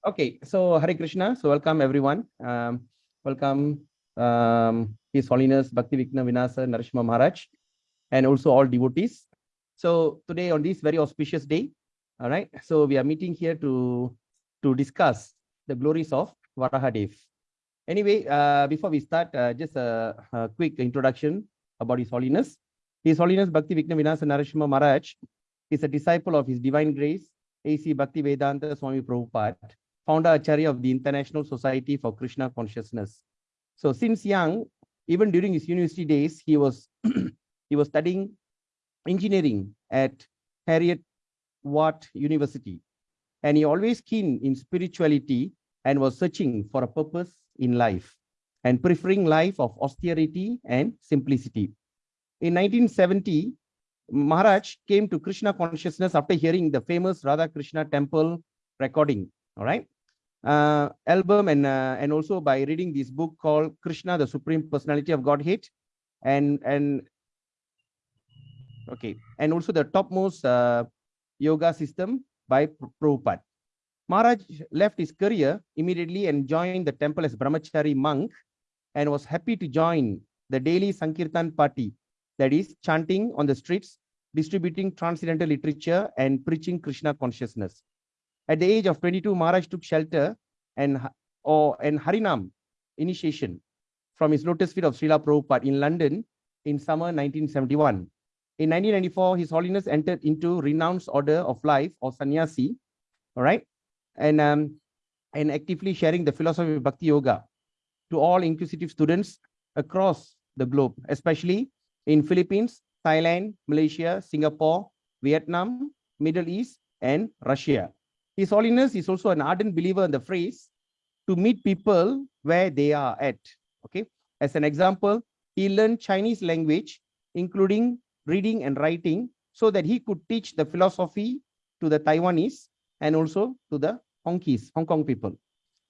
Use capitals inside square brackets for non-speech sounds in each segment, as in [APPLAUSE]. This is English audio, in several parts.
Okay, so Hare Krishna. So welcome everyone. Um, welcome um, His Holiness Bhakti Vigna Vinasa Narasimha Maharaj and also all devotees. So today on this very auspicious day, all right, so we are meeting here to, to discuss the glories of Varahadev. Anyway, uh, before we start, uh, just a, a, quick introduction about His Holiness. His Holiness Bhakti Vigna Vinasa Narasimha Maharaj is a disciple of His Divine Grace, A.C. Bhakti Vedanta Swami Prabhupada, founder Acharya of the International Society for Krishna Consciousness. So since young, even during his university days, he was [CLEARS THROAT] he was studying engineering at Harriet Watt University. And he always keen in spirituality and was searching for a purpose in life and preferring life of austerity and simplicity. In 1970, Maharaj came to Krishna consciousness after hearing the famous Radha Krishna temple recording. All right uh, album and uh, and also by reading this book called Krishna, the Supreme Personality of Godhead, and and okay, and also the topmost uh, yoga system by Prabhupada. Maharaj left his career immediately and joined the temple as brahmachari monk, and was happy to join the daily Sankirtan party, that is chanting on the streets, distributing transcendental literature and preaching Krishna consciousness. At the age of 22, Maharaj took shelter and, or, and Harinam initiation from his lotus feet of Srila Prabhupada in London in summer 1971. In 1994, His Holiness entered into renounced order of life or sannyasi, all right, and um, and actively sharing the philosophy of Bhakti Yoga to all inquisitive students across the globe, especially in Philippines, Thailand, Malaysia, Singapore, Vietnam, Middle East, and Russia. His Holiness is also an ardent believer in the phrase to meet people where they are at. Okay. As an example, he learned Chinese language, including reading and writing, so that he could teach the philosophy to the Taiwanese and also to the Hongkies, Hong Kong people.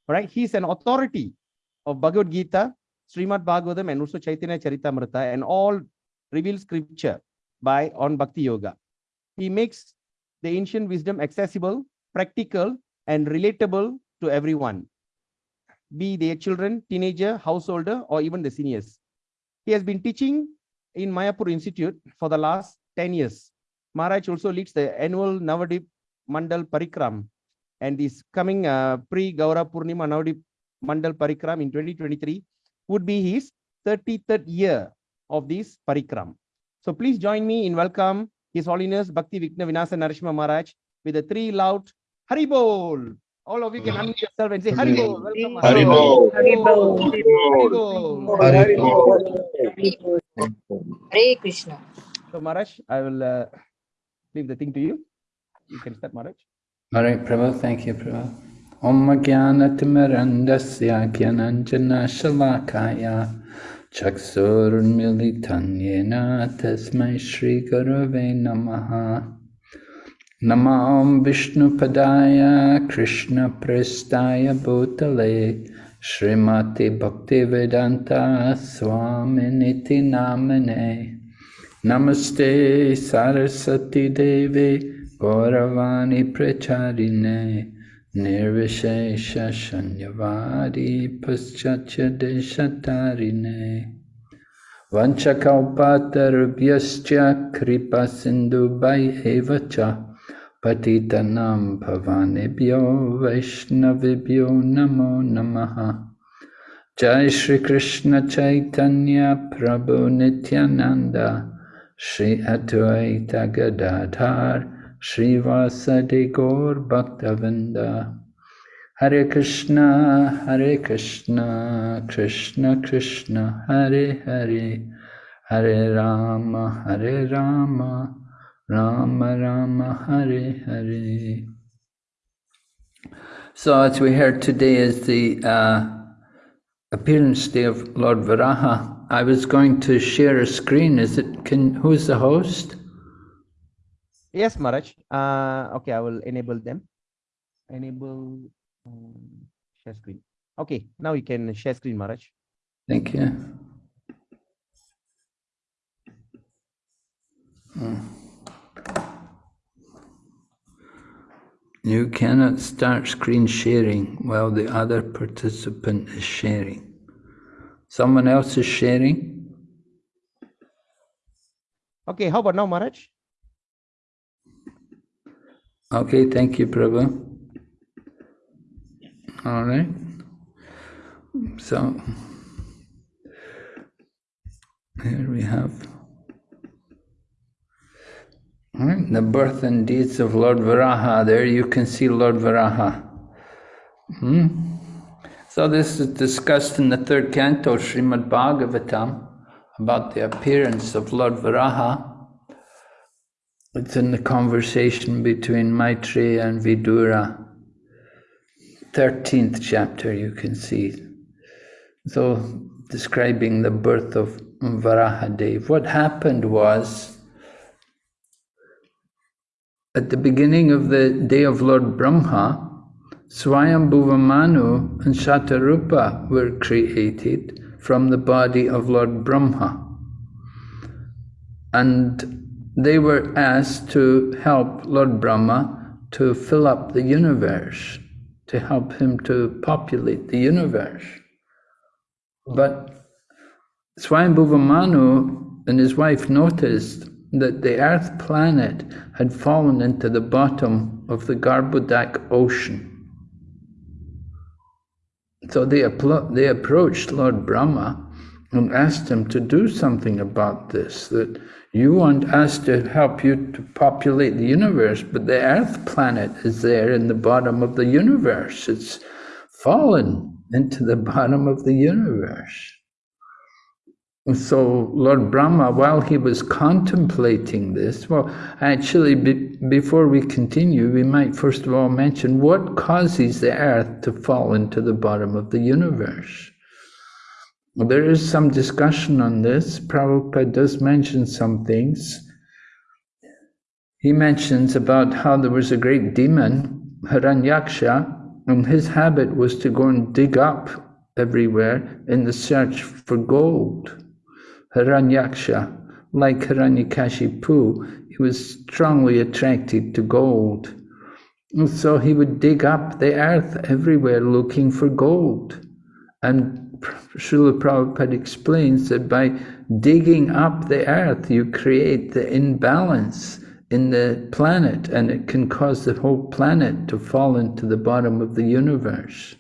All right. He is an authority of Bhagavad Gita, Srimad Bhagavatam, and also Chaitanya Charitamrita, and all revealed scripture by on Bhakti Yoga. He makes the ancient wisdom accessible practical, and relatable to everyone, be they children, teenager, householder, or even the seniors. He has been teaching in Mayapur Institute for the last 10 years. Maharaj also leads the annual Navadip Mandal Parikram and this coming uh, pre-Gaura Purnima Navadip Mandal Parikram in 2023 would be his 33rd year of this Parikram. So please join me in welcome His Holiness Bhakti Vigna Vinasa Narasimha Maharaj with the three loud Haribol. All of you can unmute yourself and say Haribol. Welcome. Haribol. Haribol. Haribol. Hare Krishna. So Maharaj, I will uh, leave the thing to you. You can start Maharaj. All right, Prabhu. Thank you, Prabhu. Om Jnanatimirandasya Jnananjana Shalakaya Chaksurmilitanyena Tasmai Shri Gurave Namaha Namam Vishnupadaya Krishna Prestaya Bhutale Srimati Bhaktivedanta Swaminiti Namane Namaste Sarasati Devi Gauravani Pracharine Nirvishesha Shanyavadi Paschatya Deshatarine Vanchakalpatarubhyascha Kripa Sindhu Evacha Patitanam Pavanebhyo Vaishnavibhyo Namo Namaha Jai Shri Krishna Chaitanya Prabhu Nityananda Shri Advaita Gadadhar Shri Vasadi Gaur Bhaktavinda Hare Krishna Hare Krishna Krishna Krishna Hare Hare Hare Rama Hare Rama Rama Rama Hare Hare. So as we heard today is the uh, appearance day of Lord Varaha. I was going to share a screen. Is it, can, who's the host? Yes, Maharaj. Uh, okay, I will enable them. Enable um, share screen. Okay, now you can share screen, Maharaj. Thank you. Hmm. You cannot start screen sharing while the other participant is sharing. Someone else is sharing? Okay, how about now, Maharaj? Okay, thank you, Prabhu. All right. So, here we have right, the birth and deeds of Lord Varaha. There you can see Lord Varaha. Hmm? So this is discussed in the third canto, Srimad Bhagavatam, about the appearance of Lord Varaha. It's in the conversation between Maitreya and Vidura. 13th chapter, you can see. So, describing the birth of Varahadev. What happened was, at the beginning of the day of Lord Brahma, Swayambhuva Manu and Shatarupa were created from the body of Lord Brahma. And they were asked to help Lord Brahma to fill up the universe, to help him to populate the universe. But Swayambhuva Manu and his wife noticed that the earth planet had fallen into the bottom of the Garbhodak ocean. So they, they approached Lord Brahma and asked him to do something about this, that you want us to help you to populate the universe, but the earth planet is there in the bottom of the universe. It's fallen into the bottom of the universe. So Lord Brahma, while he was contemplating this, well, actually, be, before we continue, we might first of all mention what causes the earth to fall into the bottom of the universe. There is some discussion on this. Prabhupada does mention some things. He mentions about how there was a great demon, Hiranyaksha, and his habit was to go and dig up everywhere in the search for gold. Hiranyaksha, like Hiranyakashipu, he was strongly attracted to gold. And so he would dig up the earth everywhere looking for gold. And Srila Prabhupada explains that by digging up the earth, you create the imbalance in the planet, and it can cause the whole planet to fall into the bottom of the universe.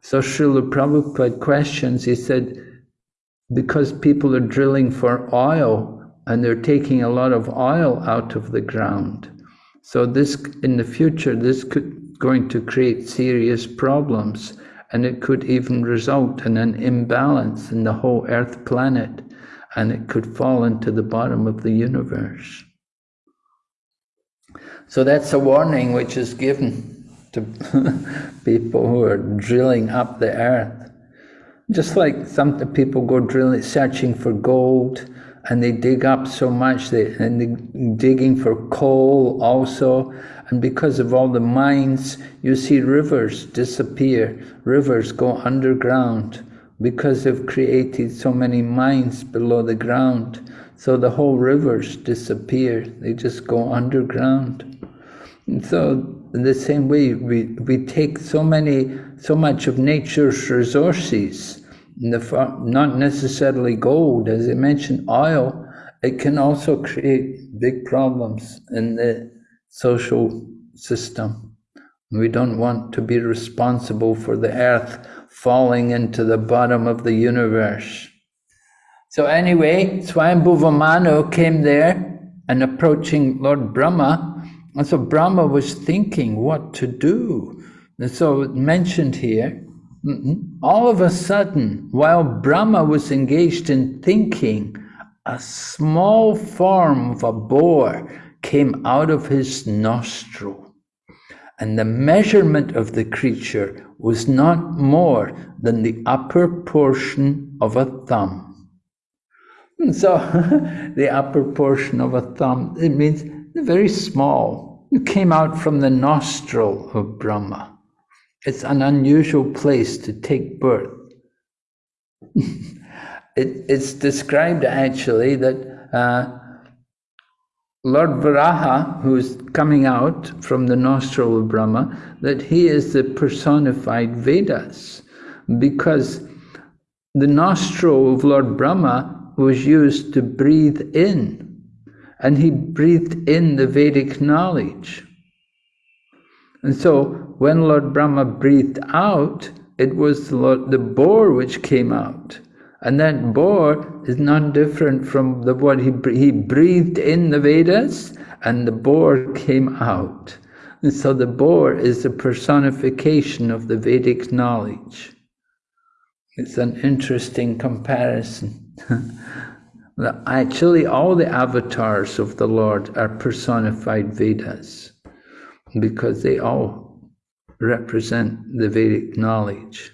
So Srila Prabhupada questions, he said, because people are drilling for oil and they're taking a lot of oil out of the ground. So this, in the future, this could going to create serious problems and it could even result in an imbalance in the whole Earth planet, and it could fall into the bottom of the universe. So that's a warning which is given to [LAUGHS] people who are drilling up the earth. Just like some people go drilling, searching for gold, and they dig up so much, they, and they digging for coal also, and because of all the mines, you see rivers disappear, rivers go underground, because they've created so many mines below the ground. So the whole rivers disappear, they just go underground. And so in the same way, we, we take so many, so much of nature's resources, not necessarily gold, as I mentioned, oil, it can also create big problems in the social system. We don't want to be responsible for the earth falling into the bottom of the universe. So anyway, Swayambhuva Manu came there and approaching Lord Brahma, and so Brahma was thinking what to do. And so mentioned here, Mm-hmm. all of a sudden, while Brahma was engaged in thinking, a small form of a boar came out of his nostril. And the measurement of the creature was not more than the upper portion of a thumb. And so, [LAUGHS] the upper portion of a thumb, it means very small. It came out from the nostril of Brahma. It's an unusual place to take birth. [LAUGHS] it, it's described actually that uh, Lord Varaha, who is coming out from the nostril of Brahma, that he is the personified Vedas, because the nostril of Lord Brahma was used to breathe in, and he breathed in the Vedic knowledge. And so when Lord Brahma breathed out, it was the, Lord, the boar which came out. And that boar is not different from the what he, he breathed in the Vedas and the boar came out. And so the boar is the personification of the Vedic knowledge. It's an interesting comparison. [LAUGHS] Actually, all the avatars of the Lord are personified Vedas because they all represent the Vedic knowledge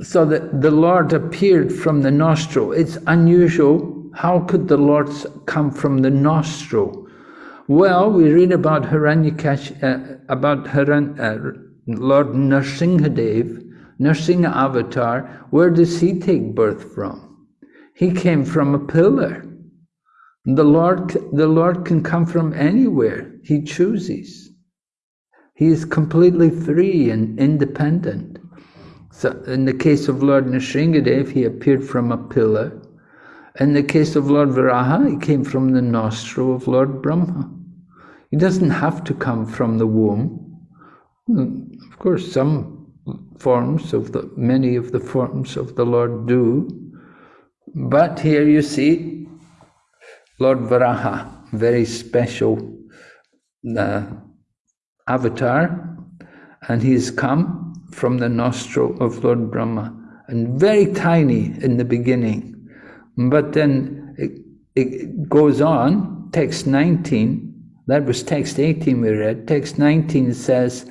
so that the Lord appeared from the nostril. It's unusual. How could the Lord come from the nostril? Well, we read about Hiranyakash, uh, about Hiran, uh, Lord Nrsimhadev, Nrsimha avatar. Where does he take birth from? He came from a pillar. The Lord, the Lord can come from anywhere he chooses. He is completely free and independent. So in the case of Lord Nrsimhadev, he appeared from a pillar. In the case of Lord Varaha, he came from the nostril of Lord Brahma. He doesn't have to come from the womb. Of course, some forms of the, many of the forms of the Lord do. But here you see Lord Varaha, very special uh, avatar, and he's come from the nostril of Lord Brahma, and very tiny in the beginning. But then it, it goes on, text 19, that was text 18 we read, text 19 says,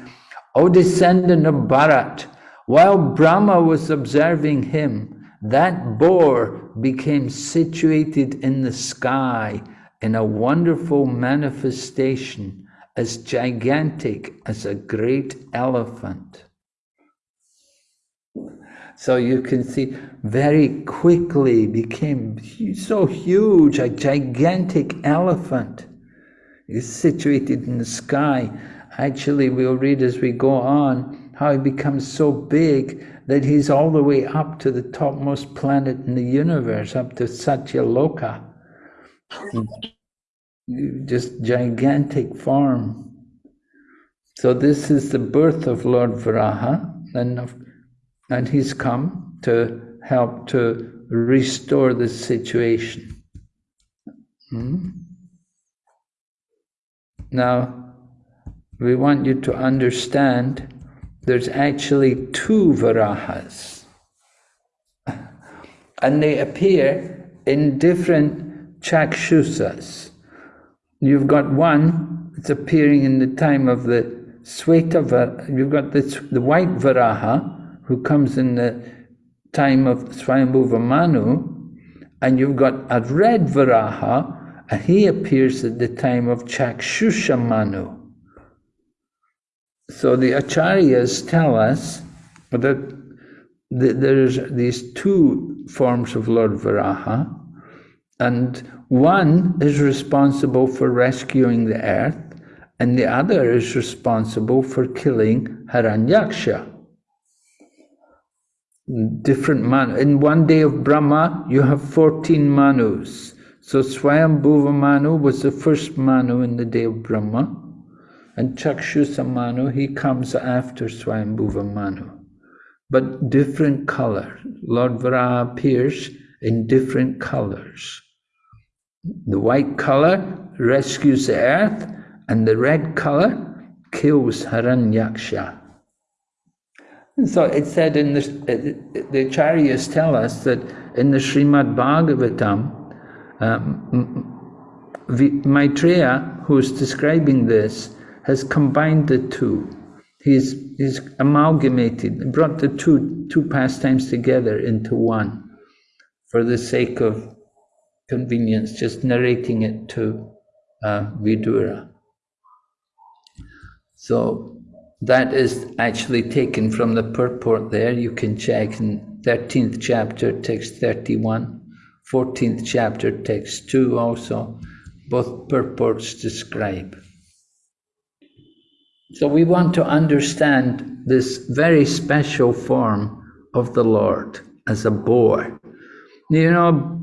O descendant of Bharat, while Brahma was observing him, that boar became situated in the sky in a wonderful manifestation as gigantic as a great elephant. So you can see very quickly became so huge, a gigantic elephant is situated in the sky. Actually, we'll read as we go on how he becomes so big that he's all the way up to the topmost planet in the universe, up to Satyaloka. Just gigantic form. So this is the birth of Lord Varaha, and of and he's come to help to restore the situation. Hmm? Now, we want you to understand there's actually two Varahas. [LAUGHS] and they appear in different chakshusas. You've got one that's appearing in the time of the Sweta, you've got the, the white Varaha, who comes in the time of Swayambhuva Manu, and you've got a red Varaha, and he appears at the time of Chakshusha Manu. So the Acharyas tell us that there's these two forms of Lord Varaha, and one is responsible for rescuing the earth, and the other is responsible for killing Hiranyaksha different man. In one day of Brahma, you have 14 manus. So Swayambhuva Manu was the first Manu in the day of Brahma. And Chakshusa Manu, he comes after Swayambhuva Manu. But different color. Lord Varaha appears in different colors. The white color rescues the earth, and the red color kills Hiranyaksha. So it said in the, the Acharyas tell us that in the Srimad Bhagavatam, um, Maitreya, who's describing this, has combined the two. He's, he's amalgamated, brought the two, two pastimes together into one for the sake of convenience, just narrating it to uh, Vidura. So that is actually taken from the purport there. You can check in 13th chapter, text 31, 14th chapter, text 2 also. both purports describe. So we want to understand this very special form of the Lord as a boar. You know,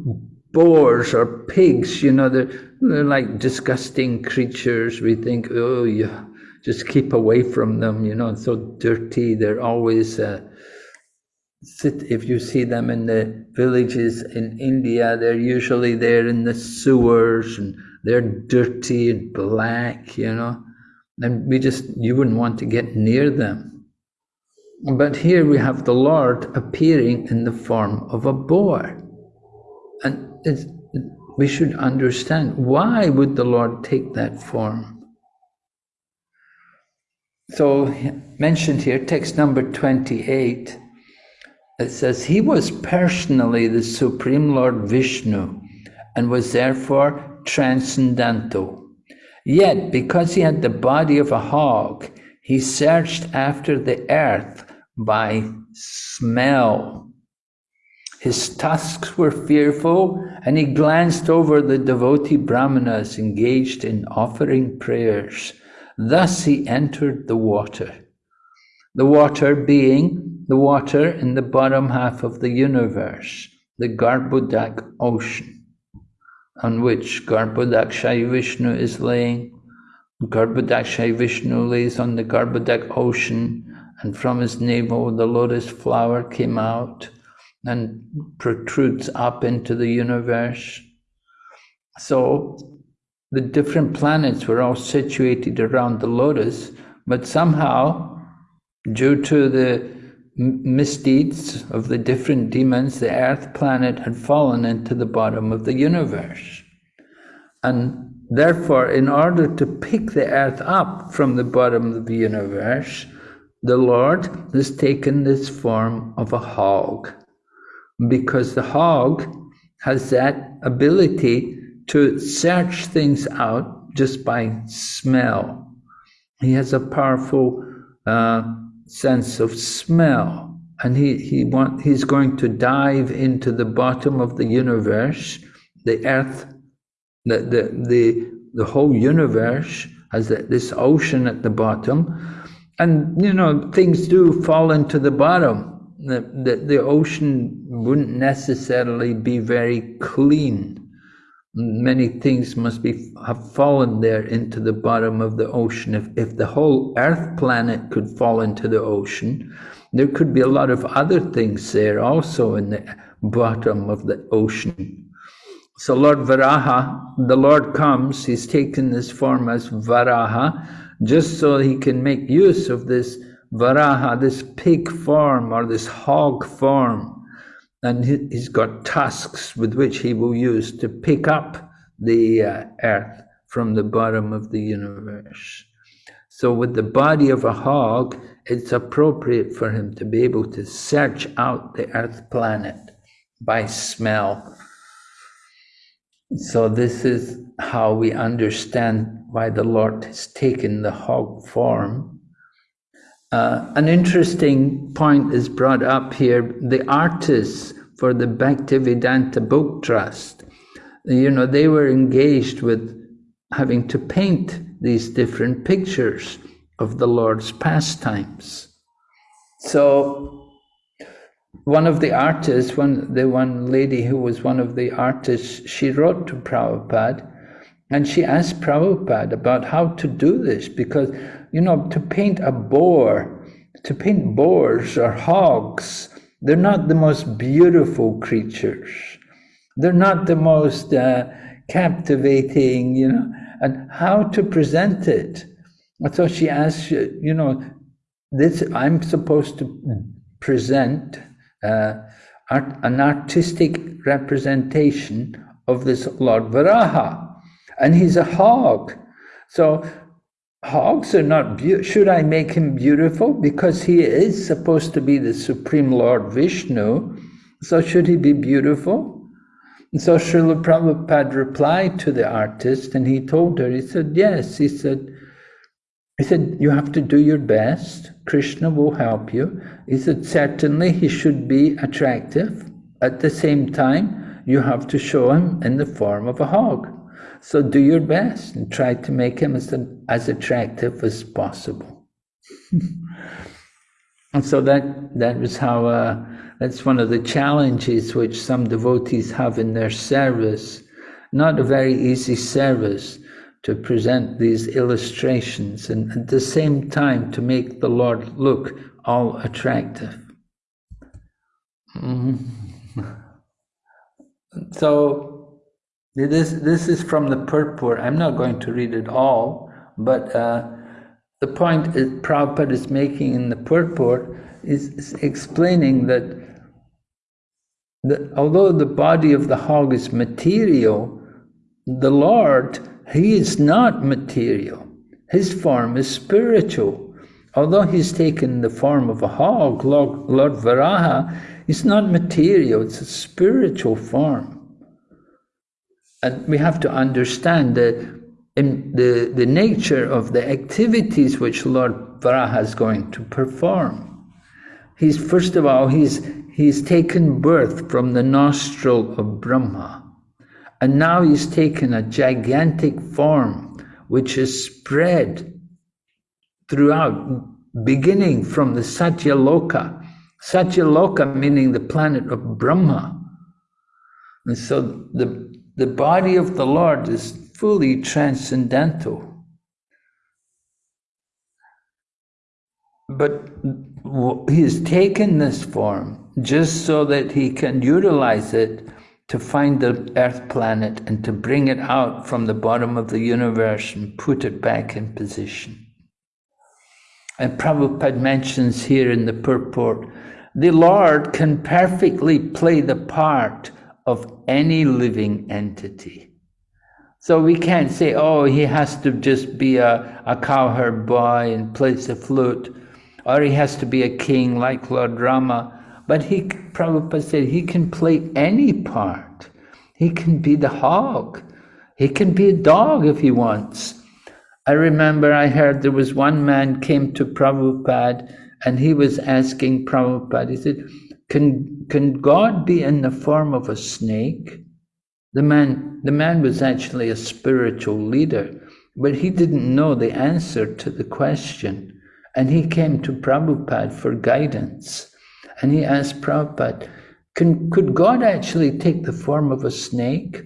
boars or pigs, you know, they're, they're like disgusting creatures. We think, oh, yeah, just keep away from them, you know, so dirty. They're always, uh, sit, if you see them in the villages in India, they're usually there in the sewers and they're dirty and black, you know, and we just, you wouldn't want to get near them. But here we have the Lord appearing in the form of a boar. And we should understand why would the Lord take that form? So mentioned here, text number 28, it says, He was personally the Supreme Lord Vishnu and was therefore transcendental. Yet, because he had the body of a hog, he searched after the earth by smell. His tusks were fearful, and he glanced over the devotee brahmanas engaged in offering prayers. Thus he entered the water. The water being the water in the bottom half of the universe, the Garbhodak ocean, on which Garbhodakshayi Vishnu is laying. Garbhodakshayi Vishnu lays on the Garbhodak ocean, and from his navel the lotus flower came out and protrudes up into the universe. So the different planets were all situated around the lotus, but somehow, due to the misdeeds of the different demons, the earth planet had fallen into the bottom of the universe. And therefore, in order to pick the earth up from the bottom of the universe, the Lord has taken this form of a hog because the hog has that ability to search things out just by smell. He has a powerful uh, sense of smell, and he he want he's going to dive into the bottom of the universe, the earth, the the the, the whole universe has this ocean at the bottom, and you know things do fall into the bottom the, the, the ocean wouldn't necessarily be very clean. Many things must be have fallen there into the bottom of the ocean. If, if the whole Earth planet could fall into the ocean, there could be a lot of other things there also in the bottom of the ocean. So Lord Varaha, the Lord comes, he's taken this form as Varaha, just so he can make use of this Varaha, this pig form or this hog form, and he's got tusks with which he will use to pick up the uh, earth from the bottom of the universe. So, with the body of a hog, it's appropriate for him to be able to search out the earth planet by smell. So, this is how we understand why the Lord has taken the hog form uh, an interesting point is brought up here. The artists for the Bhaktivedanta Book Trust, you know, they were engaged with having to paint these different pictures of the Lord's pastimes. So one of the artists, one the one lady who was one of the artists, she wrote to Prabhupada and she asked Prabhupada about how to do this because you know, to paint a boar, to paint boars or hogs, they're not the most beautiful creatures. They're not the most uh, captivating, you know, and how to present it. So she asked, you know, this I'm supposed to present uh, art, an artistic representation of this Lord Varaha, and he's a hog. So hogs are not. Should I make him beautiful? Because he is supposed to be the Supreme Lord Vishnu. So should he be beautiful? And so Srila Prabhupada replied to the artist and he told her, he said, yes, he said, he said, you have to do your best. Krishna will help you. He said, certainly he should be attractive. At the same time, you have to show him in the form of a hog. So do your best and try to make him as, as attractive as possible. [LAUGHS] and so that that was how uh, that's one of the challenges which some devotees have in their service. Not a very easy service to present these illustrations and at the same time to make the Lord look all attractive. Mm -hmm. [LAUGHS] So this, this is from the purport. I'm not going to read it all, but uh, the point is, Prabhupada is making in the purport is, is explaining that, that although the body of the hog is material, the Lord, He is not material. His form is spiritual. Although He's taken the form of a hog, Lord, Lord Varaha, is not material, it's a spiritual form and we have to understand the, the, the nature of the activities which Lord Varaha is going to perform. He's, first of all, he's, he's taken birth from the nostril of Brahma. And now he's taken a gigantic form which is spread throughout, beginning from the Satyaloka. Satyaloka meaning the planet of Brahma. And so the the body of the Lord is fully transcendental. But he has taken this form just so that he can utilize it to find the earth planet and to bring it out from the bottom of the universe and put it back in position. And Prabhupada mentions here in the purport, the Lord can perfectly play the part of any living entity. So we can't say, oh, he has to just be a, a cowherd boy and plays the flute, or he has to be a king like Lord Rama. But he, Prabhupada said, he can play any part. He can be the hog. He can be a dog if he wants. I remember I heard there was one man came to Prabhupada and he was asking Prabhupada, he said, can, can God be in the form of a snake? The man, the man was actually a spiritual leader, but he didn't know the answer to the question. And he came to Prabhupada for guidance. And he asked Prabhupada, can, could God actually take the form of a snake?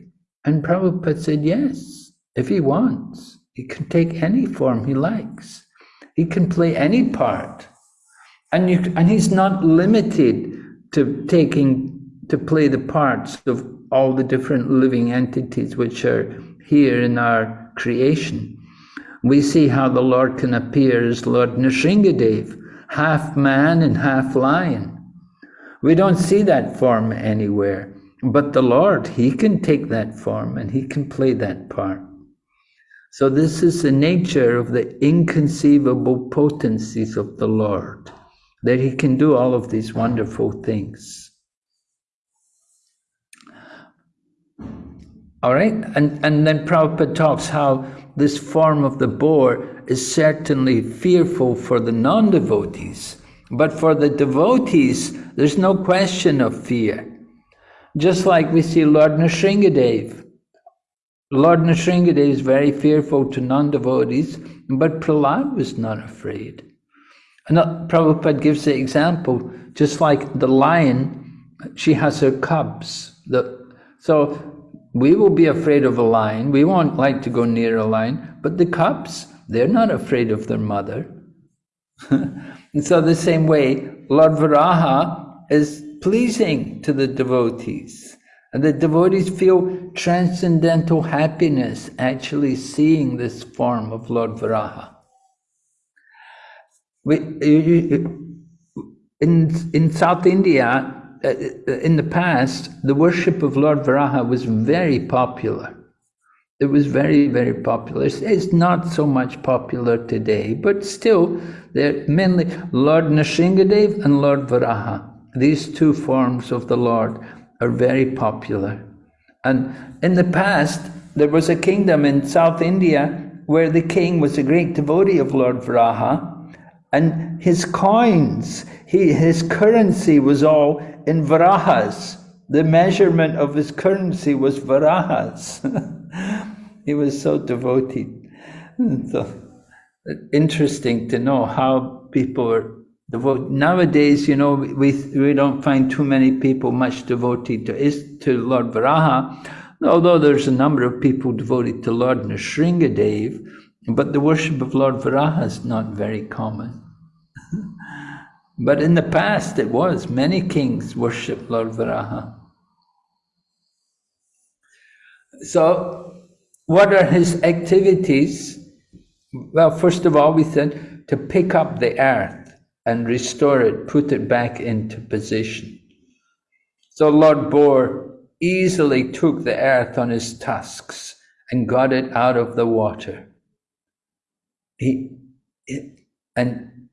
And Prabhupada said, yes, if he wants. He can take any form he likes. He can play any part. And, you, and he's not limited to taking to play the parts of all the different living entities which are here in our creation. We see how the Lord can appear as Lord Nrsingadev, half man and half lion. We don't see that form anywhere, but the Lord, He can take that form and He can play that part. So this is the nature of the inconceivable potencies of the Lord that he can do all of these wonderful things. All right, and, and then Prabhupada talks how this form of the boar is certainly fearful for the non devotees, but for the devotees, there's no question of fear. Just like we see Lord Nrsingadev. Lord Nrsingadev is very fearful to non devotees, but Prahlad was not afraid. And Prabhupada gives the example, just like the lion, she has her cubs. The, so we will be afraid of a lion. We won't like to go near a lion. But the cubs, they're not afraid of their mother. and [LAUGHS] so the same way, Lord Varaha is pleasing to the devotees. And the devotees feel transcendental happiness actually seeing this form of Lord Varaha we, in, in South India, uh, in the past, the worship of Lord Varaha was very popular. It was very, very popular. It's not so much popular today, but still, they're mainly Lord Nrsingadev and Lord Varaha. These two forms of the Lord are very popular. And in the past, there was a kingdom in South India where the king was a great devotee of Lord Varaha, and his coins, he, his currency was all in varahas. The measurement of his currency was varahas. [LAUGHS] he was so devoted. [LAUGHS] So interesting to know how people are devoted. Nowadays, you know, we we don't find too many people much devoted to is to Lord Varaha, although there's a number of people devoted to Lord Nrsingadev, but the worship of Lord Varaha is not very common. [LAUGHS] but in the past it was. Many kings worshipped Lord Varaha. So, what are his activities? Well, first of all, we said to pick up the earth and restore it, put it back into position. So Lord Boar easily took the earth on his tusks and got it out of the water. He, and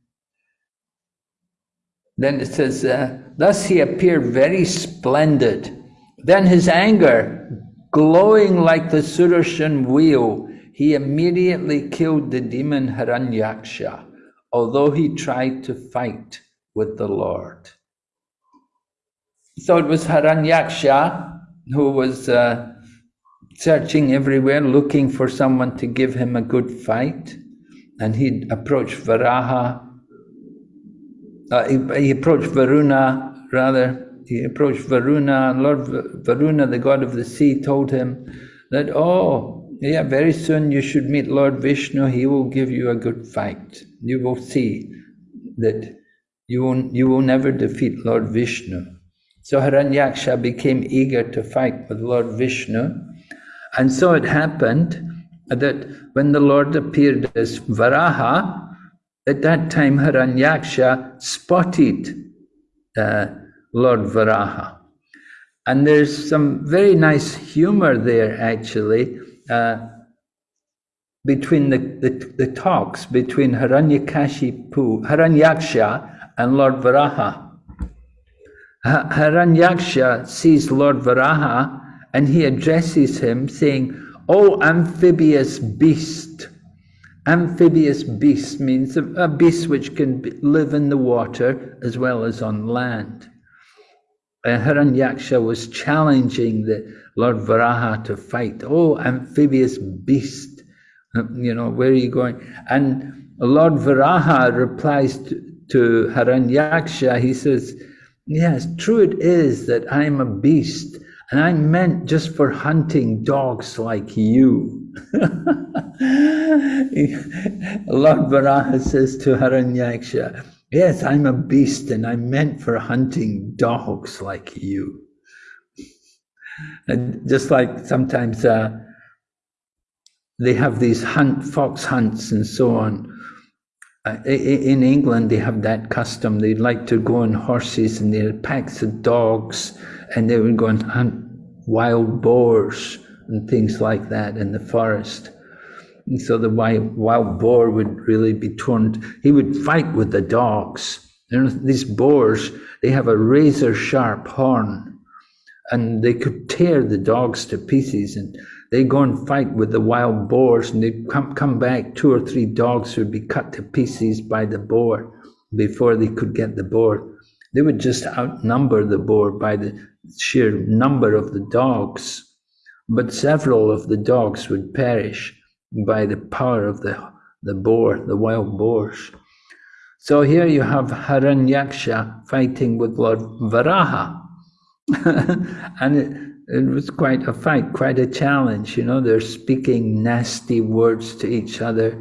then it says, uh, thus he appeared very splendid. Then his anger glowing like the Sudarshan wheel, he immediately killed the demon Hiranyaksha, although he tried to fight with the Lord. So it was Hiranyaksha who was uh, searching everywhere, looking for someone to give him a good fight. And he approached Varaha, uh, he, he approached Varuna, rather, he approached Varuna, and Lord Varuna, the god of the sea, told him that, oh, yeah, very soon you should meet Lord Vishnu, he will give you a good fight. You will see that you will, you will never defeat Lord Vishnu. So Hiranyaksha became eager to fight with Lord Vishnu. And so it happened that when the Lord appeared as Varaha, at that time Hiranyaksha spotted uh, Lord Varaha. And there's some very nice humor there, actually, uh, between the, the, the, talks between Hiranyakashipu, Hiranyaksha and Lord Varaha. Hiranyaksha sees Lord Varaha and he addresses him saying, O amphibious beast. Amphibious beast means a, beast which can live in the water as well as on land uh, Hiranyaksha was challenging the Lord Varaha to fight. Oh, amphibious beast, you know, where are you going? And Lord Varaha replies to, to Hiranyaksha, he says, Yes, true it is that I'm a beast, and I'm meant just for hunting dogs like you. [LAUGHS] Lord Varaha says to Hiranyaksha, Yes, I'm a beast and I'm meant for hunting dogs like you. And just like sometimes uh, they have these hunt, fox hunts and so on. Uh, in England, they have that custom. They like to go on horses and they had packs of dogs and they would go and hunt wild boars and things like that in the forest. And so the wild, wild boar would really be torn. He would fight with the dogs. These boars, they have a razor sharp horn and they could tear the dogs to pieces and they go and fight with the wild boars and they'd come, come back, two or three dogs would be cut to pieces by the boar before they could get the boar. They would just outnumber the boar by the sheer number of the dogs, but several of the dogs would perish by the power of the, the boar, the wild boars. So here you have Hiranyaksha fighting with Lord Varaha. [LAUGHS] and it, it was quite a fight, quite a challenge. You know, they're speaking nasty words to each other.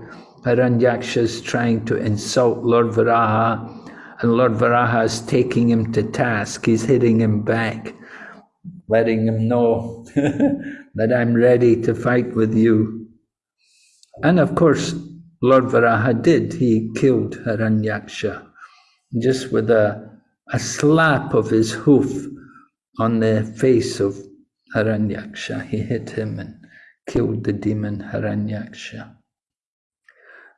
Hiranyaksha is trying to insult Lord Varaha, and Lord Varaha is taking him to task. He's hitting him back, letting him know [LAUGHS] that I'm ready to fight with you. And of course, Lord Varaha did. He killed Hiranyaksha just with a, a slap of his hoof on the face of Hiranyaksha. He hit him and killed the demon Hiranyaksha.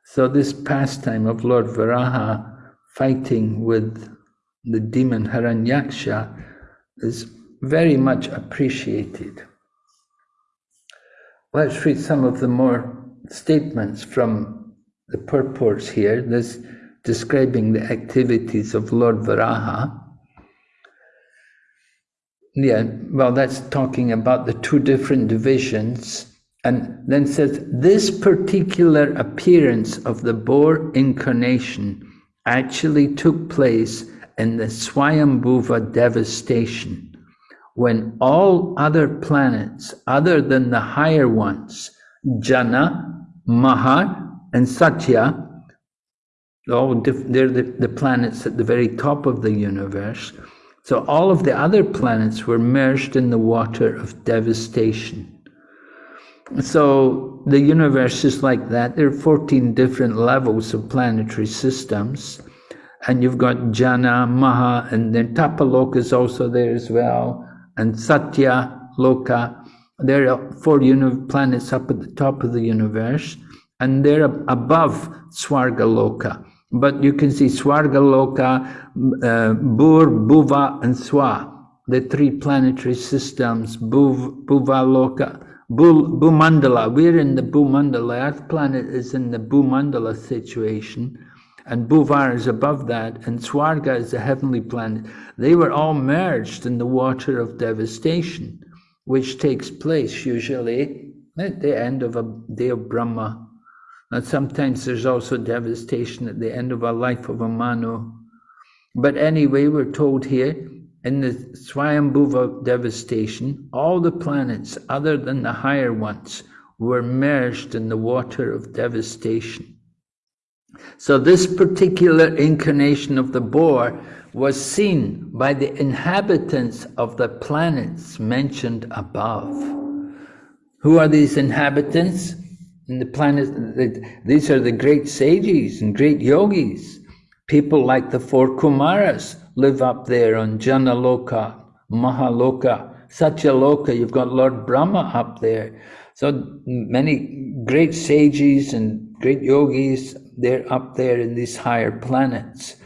So this pastime of Lord Varaha fighting with the demon Hiranyaksha is very much appreciated. Let's read some of the more statements from the purports here, this describing the activities of Lord Varaha. Yeah, well, that's talking about the two different divisions And then says, this particular appearance of the boar incarnation actually took place in the Swayambhuva devastation, when all other planets, other than the higher ones, Jana, Mahar, and Satya, all they're the, the planets at the very top of the universe. So all of the other planets were merged in the water of devastation. So the universe is like that. There are 14 different levels of planetary systems. And you've got Jana, Maha, and then Tapaloka is also there as well, and Satya, Loka. There are four planets up at the top of the universe, and they're above Swargaloka. But you can see Swargaloka, uh, Bhur, Bhuva, and Swa, the three planetary systems, Bhuv, Bhuvaloka, Bhumandala. We're in the Bhumandala. Earth planet is in the Bhumandala situation, and Bhuvar is above that, and Swarga is the heavenly planet. They were all merged in the water of devastation, which takes place usually at the end of a day of Brahma. And sometimes there's also devastation at the end of a life of a Manu. But anyway, we're told here in the Swayambhuva devastation, all the planets other than the higher ones were merged in the water of devastation. So this particular incarnation of the boar was seen by the inhabitants of the planets mentioned above. Who are these inhabitants? In the planet, these are the great sages and great yogis, people like the four Kumaras, live up there on Janaloka, Mahaloka, Satyaloka. You've got Lord Brahma up there. So many great sages and great yogis, they're up there in these higher planets.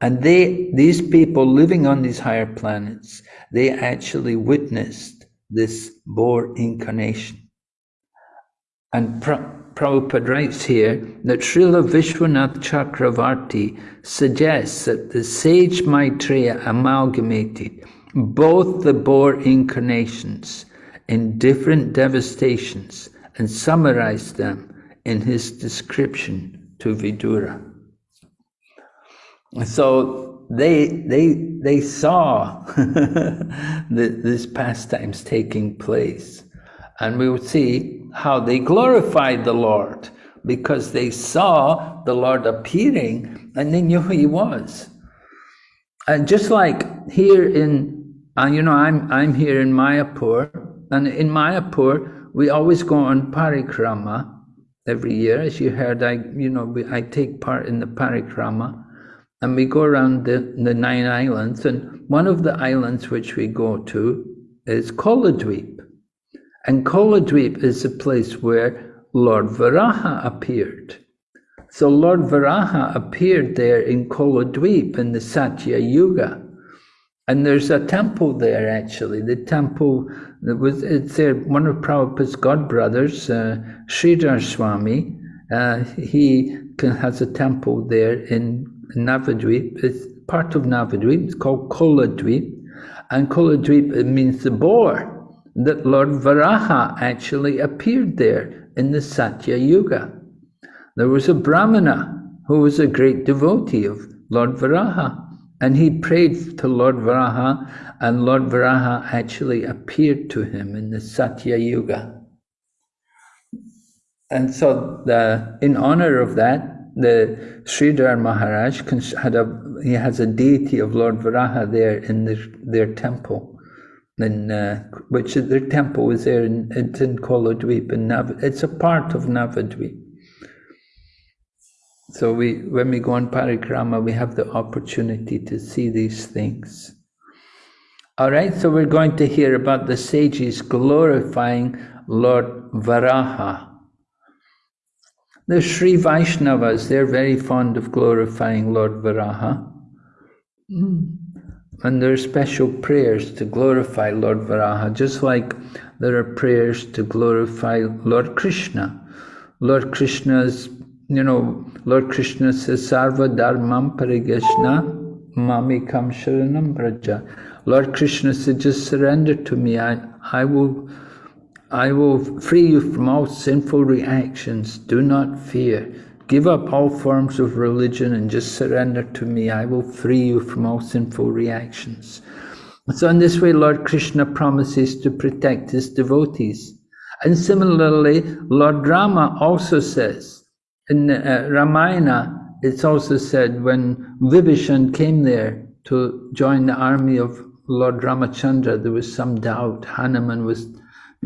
And they, these people living on these higher planets, they actually witnessed this boar incarnation. And Prabhupada writes here that Srila Vishwanath Chakravarti suggests that the sage Maitreya amalgamated both the boar incarnations in different devastations and summarized them in his description to Vidura. So they, they, they saw [LAUGHS] the, these pastimes taking place. And we would see how they glorified the Lord because they saw the Lord appearing and they knew who he was. And just like here in, uh, you know, I'm, I'm here in Mayapur, and in Mayapur, we always go on parikrama every year. As you heard, I, you know, we, I take part in the parikrama, and we go around the, the nine islands, and one of the islands which we go to is Koladweep. And Koladweep is the place where Lord Varaha appeared. So Lord Varaha appeared there in Koladweep in the Satya Yuga. And there's a temple there actually. The temple that was it's there. One of Prabhupada's godbrothers, uh, Sridhar Swami, uh, he can, has a temple there in Navadweep. It's part of Navadweep. It's called Koladweep, and Koladweep means the boar that Lord Varaha actually appeared there in the Satya Yuga. There was a Brahmana who was a great devotee of Lord Varaha, and he prayed to Lord Varaha, and Lord Varaha actually appeared to him in the Satya Yuga. And so, the, in honor of that, the Sridhar Maharaj had a, he has a deity of Lord Varaha there in their, their temple in uh, which their temple is there in, it's in Koladweep and Nav it's a part of Navadweep. So we when we go on parikrama we have the opportunity to see these things. Alright, so we're going to hear about the sages glorifying Lord Varaha. The Sri Vaishnavas, they're very fond of glorifying Lord Varaha. Mm. And there are special prayers to glorify Lord Varaha, just like there are prayers to glorify Lord Krishna. Lord Krishna's, you know, Lord Krishna says, Sarva Dharmam Parigashna Mamikam Sharanam Braja. Lord Krishna said, just surrender to me. I, I will I will free you from all sinful reactions. Do not fear. Give up all forms of religion and just surrender to me. I will free you from all sinful reactions. So, in this way, Lord Krishna promises to protect his devotees. And similarly, Lord Rama also says in uh, Ramayana, it's also said when Vibhishan came there to join the army of Lord Ramachandra, there was some doubt. Hanuman was,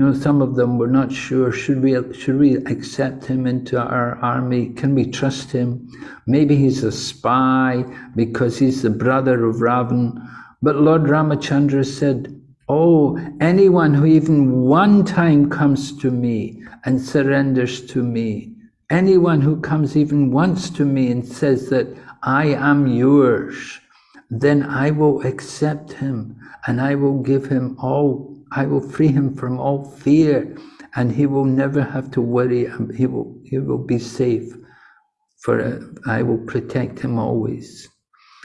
you know, some of them were not sure. Should we should we accept him into our army? Can we trust him? Maybe he's a spy because he's the brother of Ravan. But Lord Ramachandra said, Oh, anyone who even one time comes to me and surrenders to me, anyone who comes even once to me and says that I am yours, then I will accept him and I will give him all, I will free him from all fear and he will never have to worry, he will, he will be safe, for I will protect him always.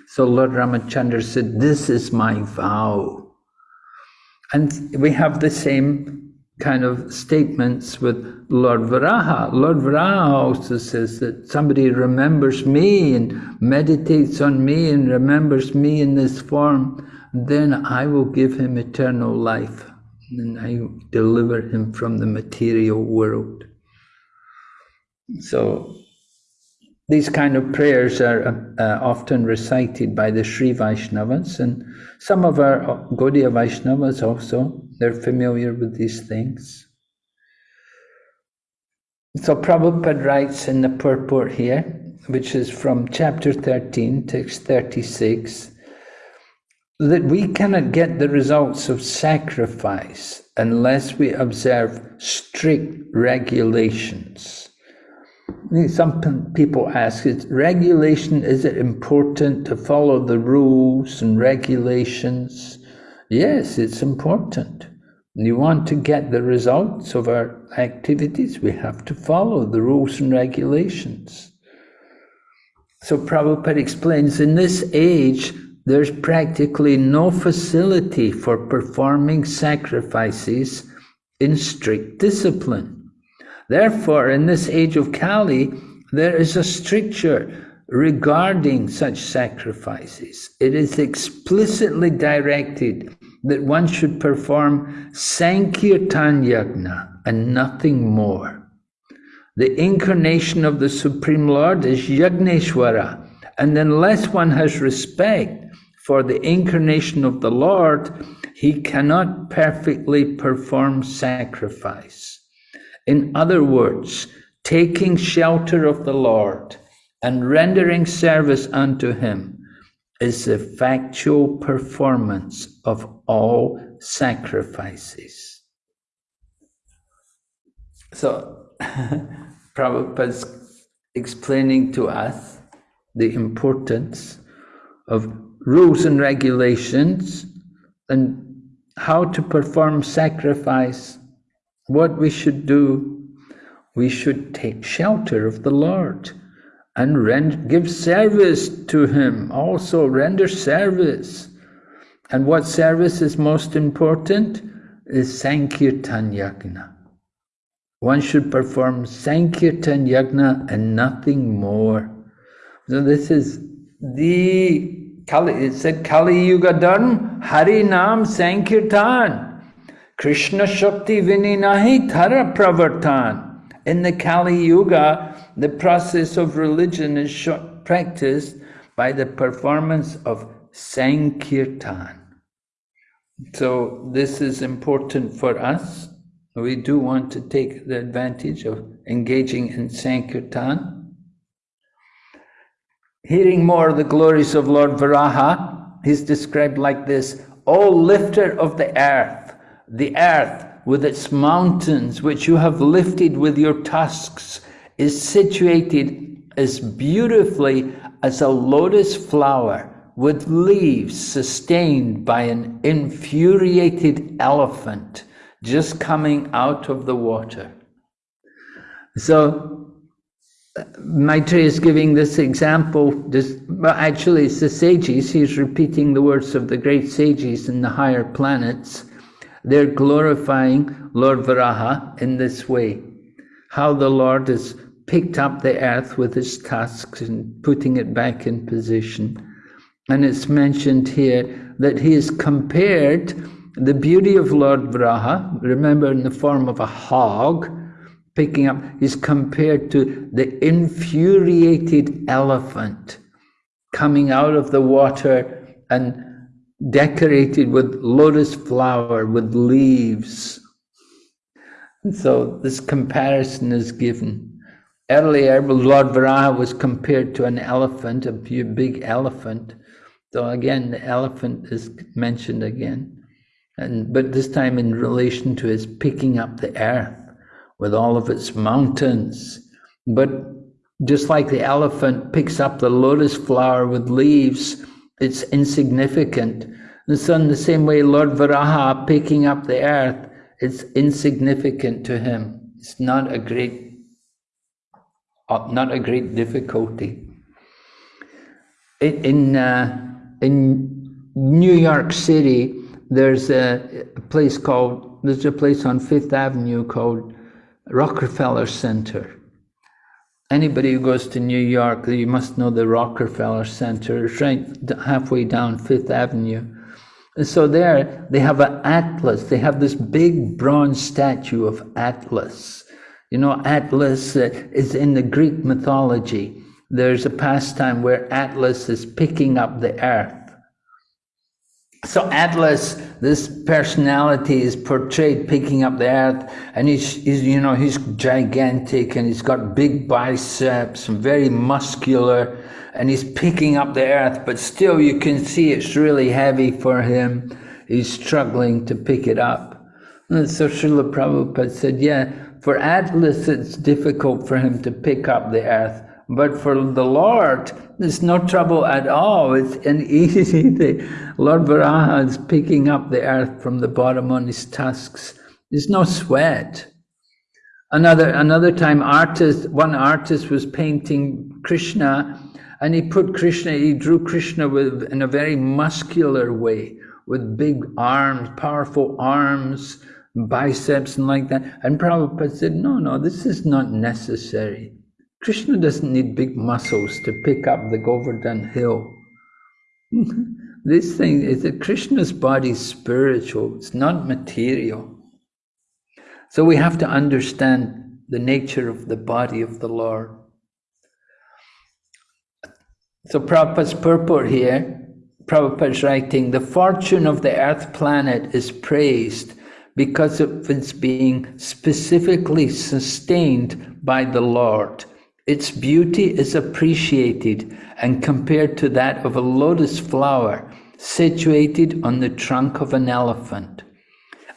So Lord Ramachandra said, this is my vow. And we have the same kind of statements with Lord Varaha. Lord Varaha also says that somebody remembers me and meditates on me and remembers me in this form, then I will give him eternal life and I deliver him from the material world. So these kind of prayers are uh, often recited by the Sri Vaishnavas and some of our Gaudiya Vaishnavas also, they're familiar with these things. So Prabhupada writes in the purport here, which is from chapter 13, text 36, that we cannot get the results of sacrifice unless we observe strict regulations. Some people ask, is regulation, is it important to follow the rules and regulations? Yes, it's important. You want to get the results of our activities, we have to follow the rules and regulations. So Prabhupada explains, in this age, there's practically no facility for performing sacrifices in strict discipline. Therefore, in this age of Kali, there is a stricture regarding such sacrifices. It is explicitly directed that one should perform Sankirtan Yajna and nothing more. The incarnation of the Supreme Lord is Yagneshwara, and unless one has respect for the incarnation of the Lord, he cannot perfectly perform sacrifice. In other words, taking shelter of the Lord and rendering service unto him is the factual performance of all sacrifices. So, [LAUGHS] Prabhupada's explaining to us the importance of rules and regulations and how to perform sacrifice what we should do, we should take shelter of the Lord and give service to Him, also render service. And what service is most important is Sankirtan Yagna. One should perform Sankirtan Yagna and nothing more. So this is the Kali, it said Kali Yuga Dharma, Hari Nam Sankirtan. Krishna Shakti Vininahi Tara Pravartan. In the Kali Yuga, the process of religion is practiced by the performance of Sankirtan. So this is important for us. We do want to take the advantage of engaging in Sankirtan. Hearing more of the glories of Lord Varaha, he's described like this, O lifter of the earth, the earth with its mountains, which you have lifted with your tusks, is situated as beautifully as a lotus flower with leaves sustained by an infuriated elephant just coming out of the water. So Maitreya is giving this example, this, well, actually it's the sages, he's repeating the words of the great sages in the higher planets, they're glorifying Lord Varaha in this way. How the Lord has picked up the earth with his tusks and putting it back in position. And it's mentioned here that he has compared the beauty of Lord Varaha, remember in the form of a hog, picking up, is compared to the infuriated elephant coming out of the water and decorated with lotus flower, with leaves. And so this comparison is given. Earlier, Lord Varaha was compared to an elephant, a big elephant. So again, the elephant is mentioned again. And, but this time in relation to his picking up the earth with all of its mountains. But just like the elephant picks up the lotus flower with leaves, it's insignificant. And so in the same way, Lord Varaha picking up the earth, it's insignificant to him. It's not a great, uh, not a great difficulty. In uh, in New York City, there's a, a place called there's a place on Fifth Avenue called Rockefeller Center. Anybody who goes to New York, you must know the Rockefeller Center. It's right halfway down Fifth Avenue. And so there, they have an Atlas. They have this big bronze statue of Atlas. You know, Atlas uh, is in the Greek mythology. There's a pastime where Atlas is picking up the earth so Atlas, this personality is portrayed picking up the earth, and he's, he's, you know, he's gigantic, and he's got big biceps, and very muscular, and he's picking up the earth, but still you can see it's really heavy for him. He's struggling to pick it up. And so Srila Prabhupada said, yeah, for Atlas it's difficult for him to pick up the earth, but for the Lord, there's no trouble at all. It's [LAUGHS] an easy thing. Lord Varaha is picking up the earth from the bottom on his tusks. There's no sweat. Another another time, artist one artist was painting Krishna, and he put Krishna. He drew Krishna with in a very muscular way, with big arms, powerful arms, biceps, and like that. And Prabhupada said, "No, no, this is not necessary." Krishna doesn't need big muscles to pick up the Govardhan hill. [LAUGHS] this thing is that Krishna's body is spiritual, it's not material. So we have to understand the nature of the body of the Lord. So Prabhupada's purport here, Prabhupada's writing, the fortune of the earth planet is praised because of its being specifically sustained by the Lord its beauty is appreciated and compared to that of a lotus flower situated on the trunk of an elephant.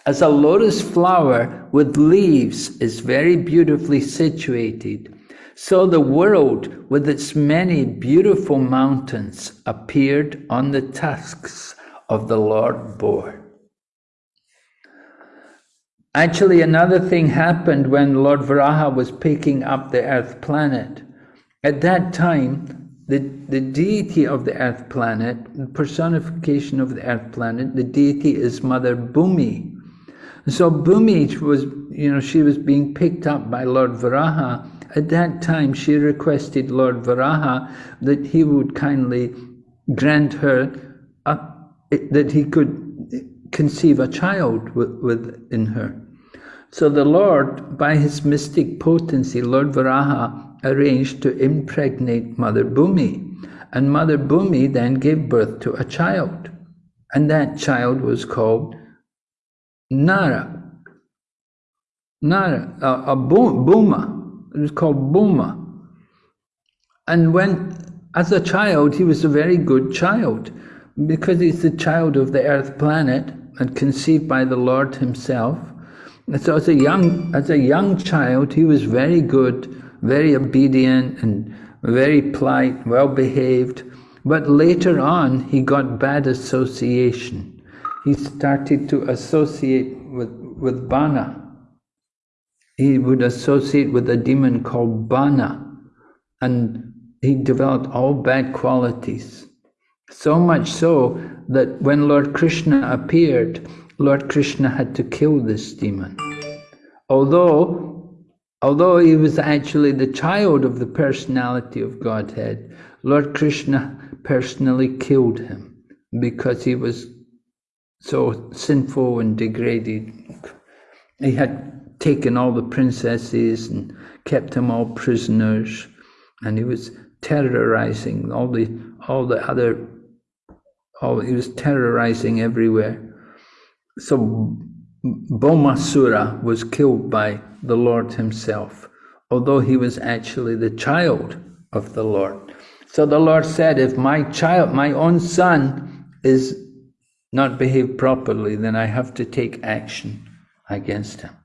As a lotus flower with leaves is very beautifully situated, so the world with its many beautiful mountains appeared on the tusks of the Lord Boar. Actually, another thing happened when Lord Varaha was picking up the earth planet. At that time, the, the deity of the earth planet, the personification of the earth planet, the deity is Mother Bhumi. So Bhumi was, you know, she was being picked up by Lord Varaha. At that time, she requested Lord Varaha that he would kindly grant her a, that he could conceive a child within her. So the Lord, by his mystic potency, Lord Varaha, arranged to impregnate Mother Bhumi. And Mother Bhumi then gave birth to a child. And that child was called Nara. Nara, a, a Bhuma. It was called Bhuma. And when, as a child, he was a very good child because he's the child of the earth planet and conceived by the Lord himself. So as a young as a young child, he was very good, very obedient, and very polite, well behaved. But later on, he got bad association. He started to associate with with Bana. He would associate with a demon called Bana, and he developed all bad qualities. So much so that when Lord Krishna appeared, Lord Krishna had to kill this demon. Although, although he was actually the child of the personality of Godhead, Lord Krishna personally killed him because he was so sinful and degraded. He had taken all the princesses and kept them all prisoners, and he was terrorizing all the all the other all he was terrorizing everywhere. So Bhaumasura was killed by the Lord himself, although he was actually the child of the Lord. So the Lord said, if my child, my own son, is not behaved properly, then I have to take action against him.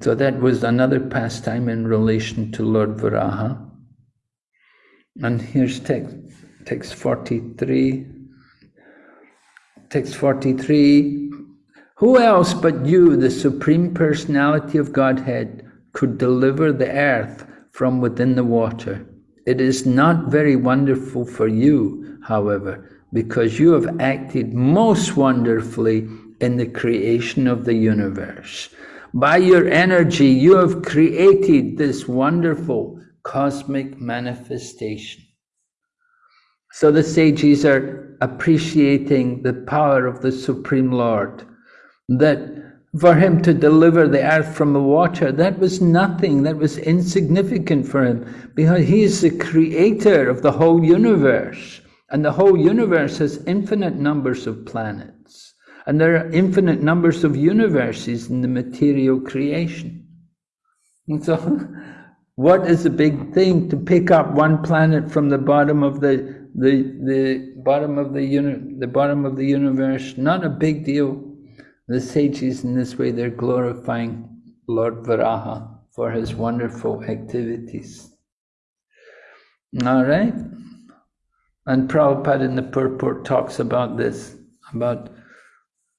So that was another pastime in relation to Lord Varaha. And here's text, text 43. Text 43. Who else but you, the Supreme Personality of Godhead, could deliver the earth from within the water? It is not very wonderful for you, however, because you have acted most wonderfully in the creation of the universe. By your energy, you have created this wonderful cosmic manifestation. So the sages are appreciating the power of the Supreme Lord, that for him to deliver the earth from the water, that was nothing, that was insignificant for him, because he is the creator of the whole universe. And the whole universe has infinite numbers of planets. And there are infinite numbers of universes in the material creation. And so, [LAUGHS] what is a big thing to pick up one planet from the bottom of the the the bottom of the uni- the bottom of the universe? Not a big deal. The sages in this way they're glorifying Lord Varaha for his wonderful activities. All right. And Prabhupada in the purport talks about this, about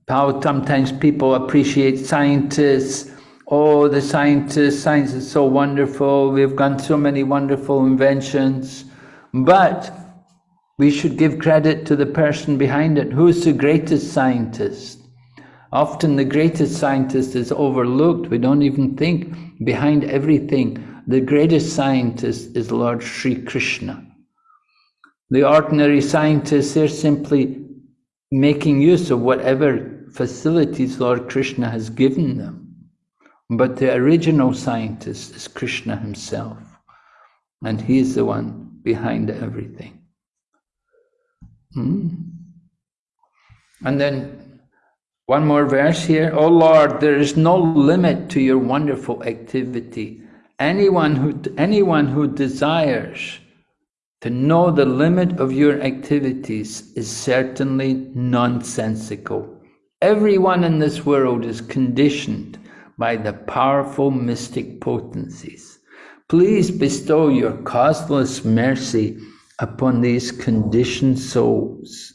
how sometimes people appreciate scientists. Oh, the scientists, science is so wonderful. We've done so many wonderful inventions. But we should give credit to the person behind it. Who's the greatest scientist? Often the greatest scientist is overlooked. We don't even think behind everything. The greatest scientist is Lord Sri Krishna. The ordinary scientists, they're simply making use of whatever facilities Lord Krishna has given them. But the original scientist is Krishna himself. And he is the one behind everything. Hmm? And then one more verse here. Oh Lord, there is no limit to your wonderful activity. Anyone who, anyone who desires to know the limit of your activities is certainly nonsensical. Everyone in this world is conditioned by the powerful mystic potencies. Please bestow your causeless mercy upon these conditioned souls.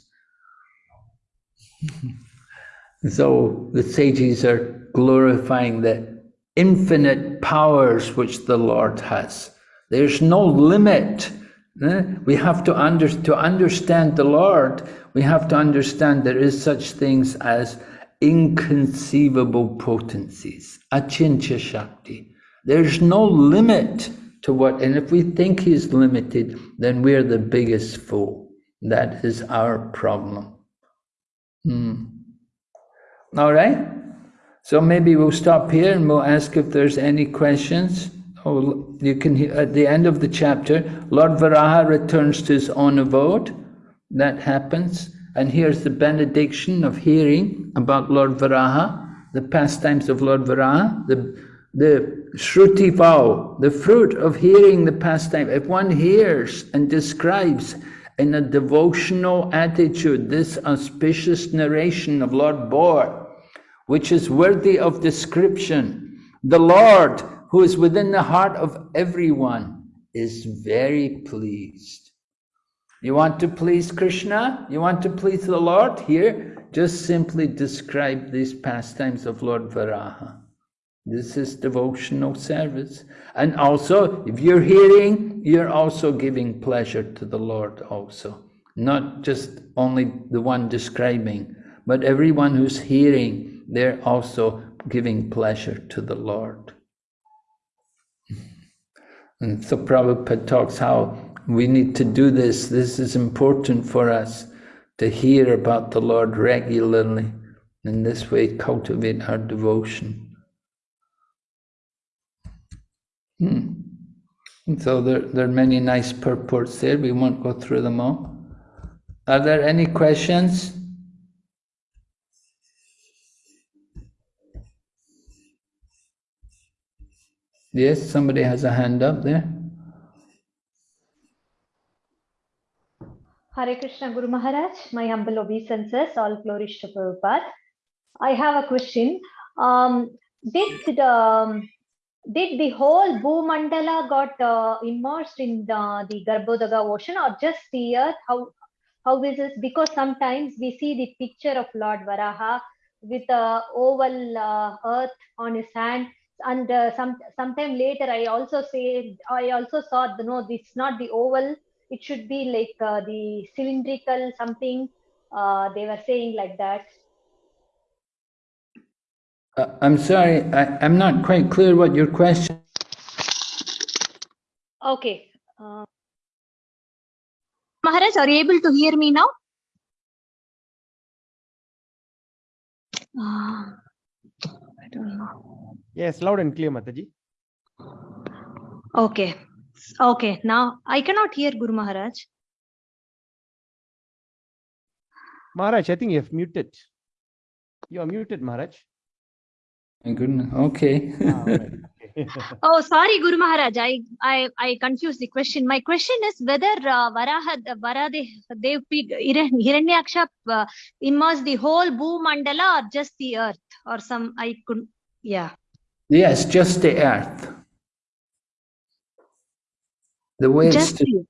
[LAUGHS] so the sages are glorifying the infinite powers which the Lord has. There's no limit Eh? We have to, under, to understand the Lord, we have to understand there is such things as inconceivable potencies, achintya shakti. There's no limit to what, and if we think he's limited, then we're the biggest fool. That is our problem. Hmm. All right? So maybe we'll stop here and we'll ask if there's any questions. Oh, you can hear at the end of the chapter, Lord Varaha returns to his own abode. That happens. And here's the benediction of hearing about Lord Varaha, the pastimes of Lord Varaha, the, the Shruti vow, the fruit of hearing the pastime. If one hears and describes in a devotional attitude this auspicious narration of Lord Boar, which is worthy of description, the Lord who is within the heart of everyone, is very pleased. You want to please Krishna? You want to please the Lord? Here, just simply describe these pastimes of Lord Varaha. This is devotional service. And also, if you're hearing, you're also giving pleasure to the Lord also. Not just only the one describing, but everyone who's hearing, they're also giving pleasure to the Lord. And so Prabhupada talks how we need to do this. This is important for us to hear about the Lord regularly. In this way, cultivate our devotion. Hmm. So there, there are many nice purports there. We won't go through them all. Are there any questions? Yes, somebody has a hand up there. Hare Krishna Guru Maharaj, my humble obeisances, all flourish to Prabhupada. I have a question. Um, did um, did the whole Bhumandala got uh, immersed in the, the Garbhodaga ocean or just the earth? How how is this? Because sometimes we see the picture of Lord Varaha with a oval uh, earth on his hand and uh, some sometime later i also say i also saw the no it's not the oval it should be like uh, the cylindrical something uh, they were saying like that Uh, I'm sorry, I, I'm not quite clear what your question. okay uh, maharaj are you able to hear me now Uh, i don't know Yes, loud and clear, Mataji. okay okay now i cannot hear guru maharaj Maharaj, I think you have muted. You are muted, Maharaj. My goodness, okay. Ah, alright, okay. [LAUGHS] Oh, sorry, Guru Maharaj. I, I, I confused the question. My question is whether uh, Varaha, Varadev, Dev, Hiranyaksha uh, immersed the whole Bhu Mandala or just the earth or some, I couldn't, yeah. yes, just the earth. The way Just it's to- the,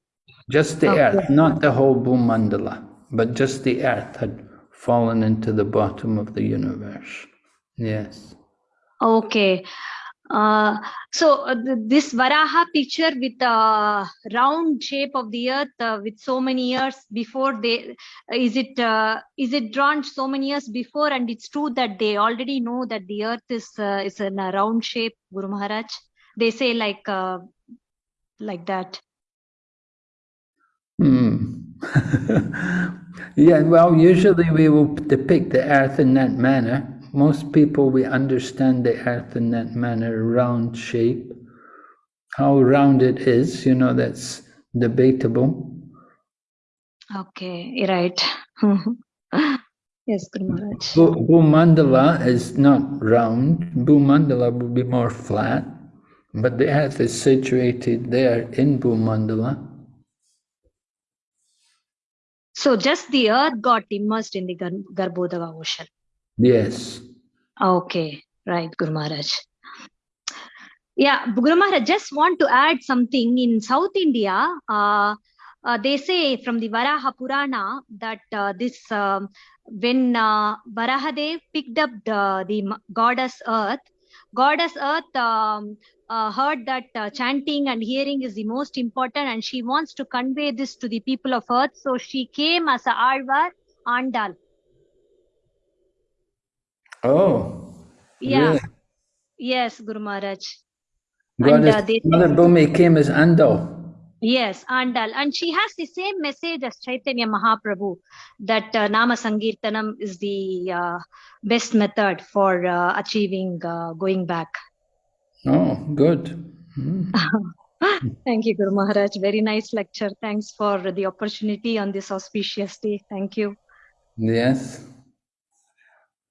just the Okay. earth, not the whole Bhumandala, but just the earth had fallen into the bottom of the universe. Yes. Okay. Uh, so uh, th- this Varaha picture with the round shape of the earth uh, with so many years before they is it uh, is it drawn so many years before and it's true that they already know that the earth is uh, is in a round shape Guru Maharaj they say like uh, like that Hmm. [LAUGHS] yeah, well, usually we will depict the earth in that manner. Most people, we understand the earth in that manner, round shape. How round it is, you know, that's debatable. okay you're right [LAUGHS] yes Guru Maharaj Bhumandala is not round. Bhumandala would be more flat, but the earth is situated there in Bhumandala. so just the earth got immersed in the Gar- Garbhodaga ocean Yes. Okay, right, Guru Maharaj. Yeah, Guru Maharaj, just want to add something. In South India, uh, uh, they say from the Varaha Purana that uh, this um, when uh, Varahadev picked up the, the goddess Earth, goddess Earth um, uh, heard that uh, chanting and hearing is the most important, and she wants to convey this to the people of Earth. So she came as a Alvar Andal. Oh. Yeah. Really? Yes, Guru Maharaj. Goddess uh, they- Mother Bhumi came as Andal. Yes, Andal. And she has the same message as Chaitanya Mahaprabhu that uh, Nama Sankirtanam is the uh, best method for uh, achieving uh, going back. Oh, good. Hmm. [LAUGHS] Thank you, Guru Maharaj. Very nice lecture. Thanks for the opportunity on this auspicious day. Thank you. Yes.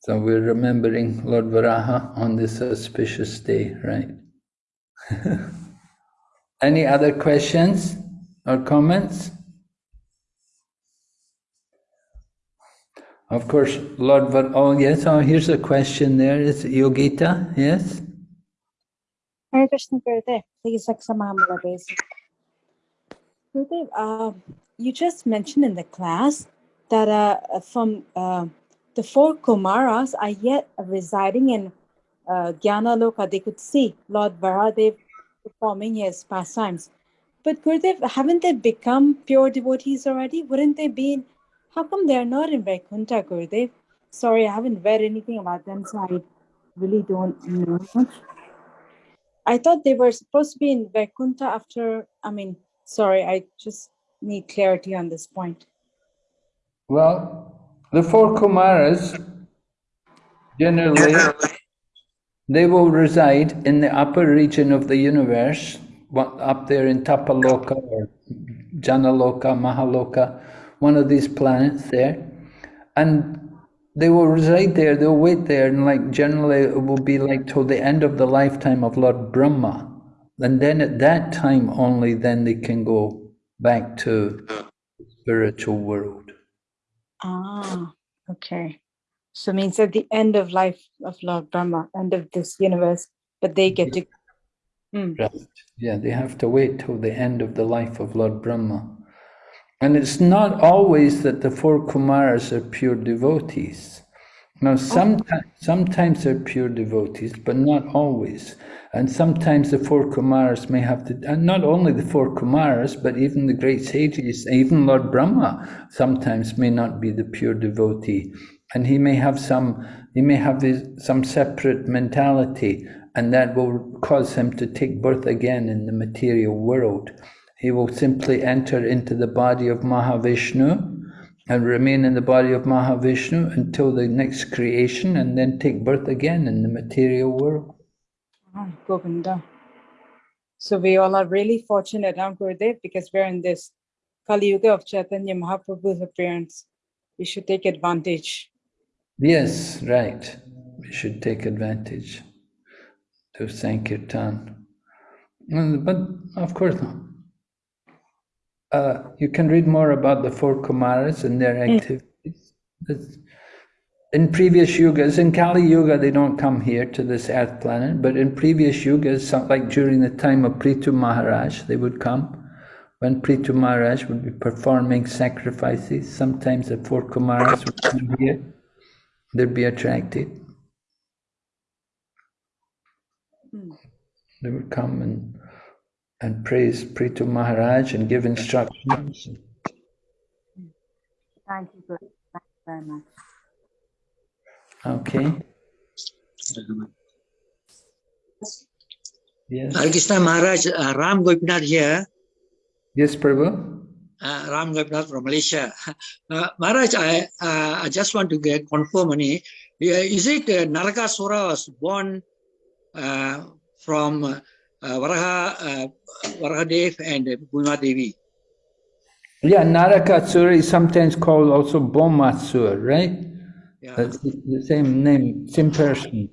So we're remembering Lord Varaha on this auspicious day, right? [LAUGHS] Any other questions or comments? Of course, Lord Var. Oh, yes. Oh, here's a question there. Is it Yogita? Yes. Hare Krishna Gurudev, please my. Gurudev, uh, you just mentioned in the class that uh, from uh, the four Kumaras are yet residing in uh, Gyanaloka. They could see Lord Varadev performing his pastimes. But Gurudev, haven't they become pure devotees already? Wouldn't they be in, how come they're not in Vaikuntha, Gurudev? sorry, I haven't read anything about them, so I really don't know. I thought they were supposed to be in Vaikuntha after, I mean, sorry, I just need clarity on this point. Well, the four Kumaras generally they will reside in the upper region of the universe, up there in Tapaloka or Janaloka, Mahaloka, one of these planets there, and they will reside there. They'll wait there, and like generally, it will be like till the end of the lifetime of Lord Brahma, and then at that time only, then they can go back to spiritual world. Ah, okay. So means at the end of life of Lord Brahma, end of this universe, but they get to. Hmm. Right. Yeah, they have to wait till the end of the life of Lord Brahma. And it's not always that the four Kumaras are pure devotees. Now, sometimes, sometimes they're pure devotees, but not always. And sometimes the four Kumaras may have to, and not only the four Kumaras, but even the great sages, even Lord Brahma sometimes may not be the pure devotee. And he may have some, he may have his, some separate mentality, and that will cause him to take birth again in the material world. He will simply enter into the body of Mahavishnu and remain in the body of Mahavishnu until the next creation and then take birth again in the material world. Ah, Govinda. So we all are really fortunate, huh, Gurudev, because we're in this Kali Yuga of Chaitanya Mahaprabhu's appearance. We should take advantage. Yes, right. We should take advantage to Sankirtan. Mm, But of course, uh, you can read more about the four Kumaras and their activities. It's- In previous yugas, in Kali Yuga, they don't come here to this earth planet, but in previous yugas, some- like during the time of Prithu Maharaj, they would come. When Prithu Maharaj would be performing sacrifices, sometimes the four Kumaras would come here. They'd be attracted. They would come and and praise Prithu Maharaj and give instructions. Thank you, Thank you very much. Okay. Yes. Hare Krishna Maharaj, uh, Ram Gopinath here, Yes, Prabhu. uh, Ram Gopinath from Malaysia. [LAUGHS] Uh, Maharaj, I, uh, I just want to get confirm on it. Yeah, Is it uh, Narakasura was born uh, from uh, Varaha, uh, Varahadev and Bhuma Devi? Yeah, Narakasura is sometimes called also Bhaumasur, right? Yeah. That's the same name, same person.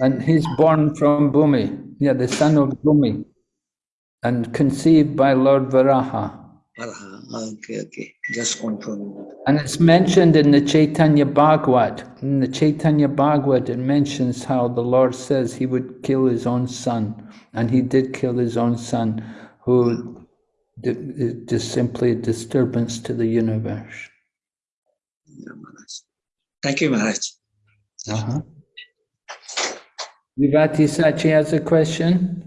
And he's born from Bhumi, yeah, the son of Bhumi, and conceived by Lord Varaha. Varaha. Ah, okay, okay. Just confirm. And it's mentioned in the Chaitanya Bhagavat. In the Chaitanya Bhagavat, it mentions how the Lord says he would kill his own son. And he did kill his own son, who d- just simply a disturbance to the universe. Yeah. Thank you, Maharaj. Uh-huh. Vivati Sachi has a question.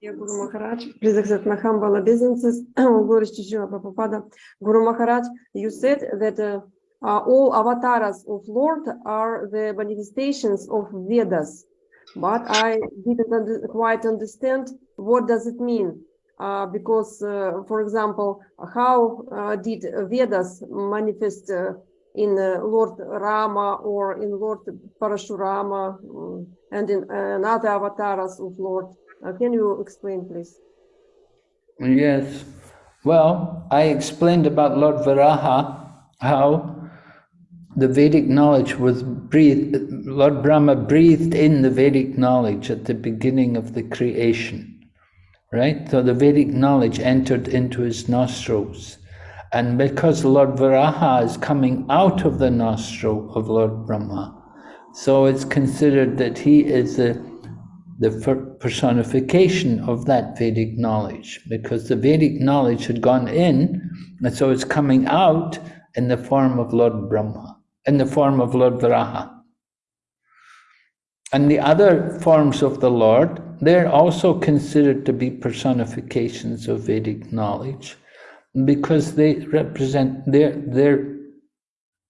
Dear Guru Maharaj, please accept my humble obeisances. Glory to Srila Prabhupada. Guru Maharaj, you said that uh, uh, all avatars of Lord are the manifestations of Vedas, but I didn't under- quite understand what does it mean. Uh, because, uh, for example, how uh, did Vedas manifest uh, in uh, Lord Rama or in Lord Parashurama mm, and in other avatars of Lord? Can you explain, please? Yes. Well, I explained about Lord Varaha, how the Vedic knowledge was breathed, Lord Brahma breathed in the Vedic knowledge at the beginning of the creation, right? So the Vedic knowledge entered into his nostrils. And because Lord Varaha is coming out of the nostril of Lord Brahma, so it's considered that he is the the personification of that Vedic knowledge, because the Vedic knowledge had gone in, and so it's coming out in the form of Lord Brahma, in the form of Lord Varaha. And the other forms of the Lord, they're also considered to be personifications of Vedic knowledge, because they represent, they're, they're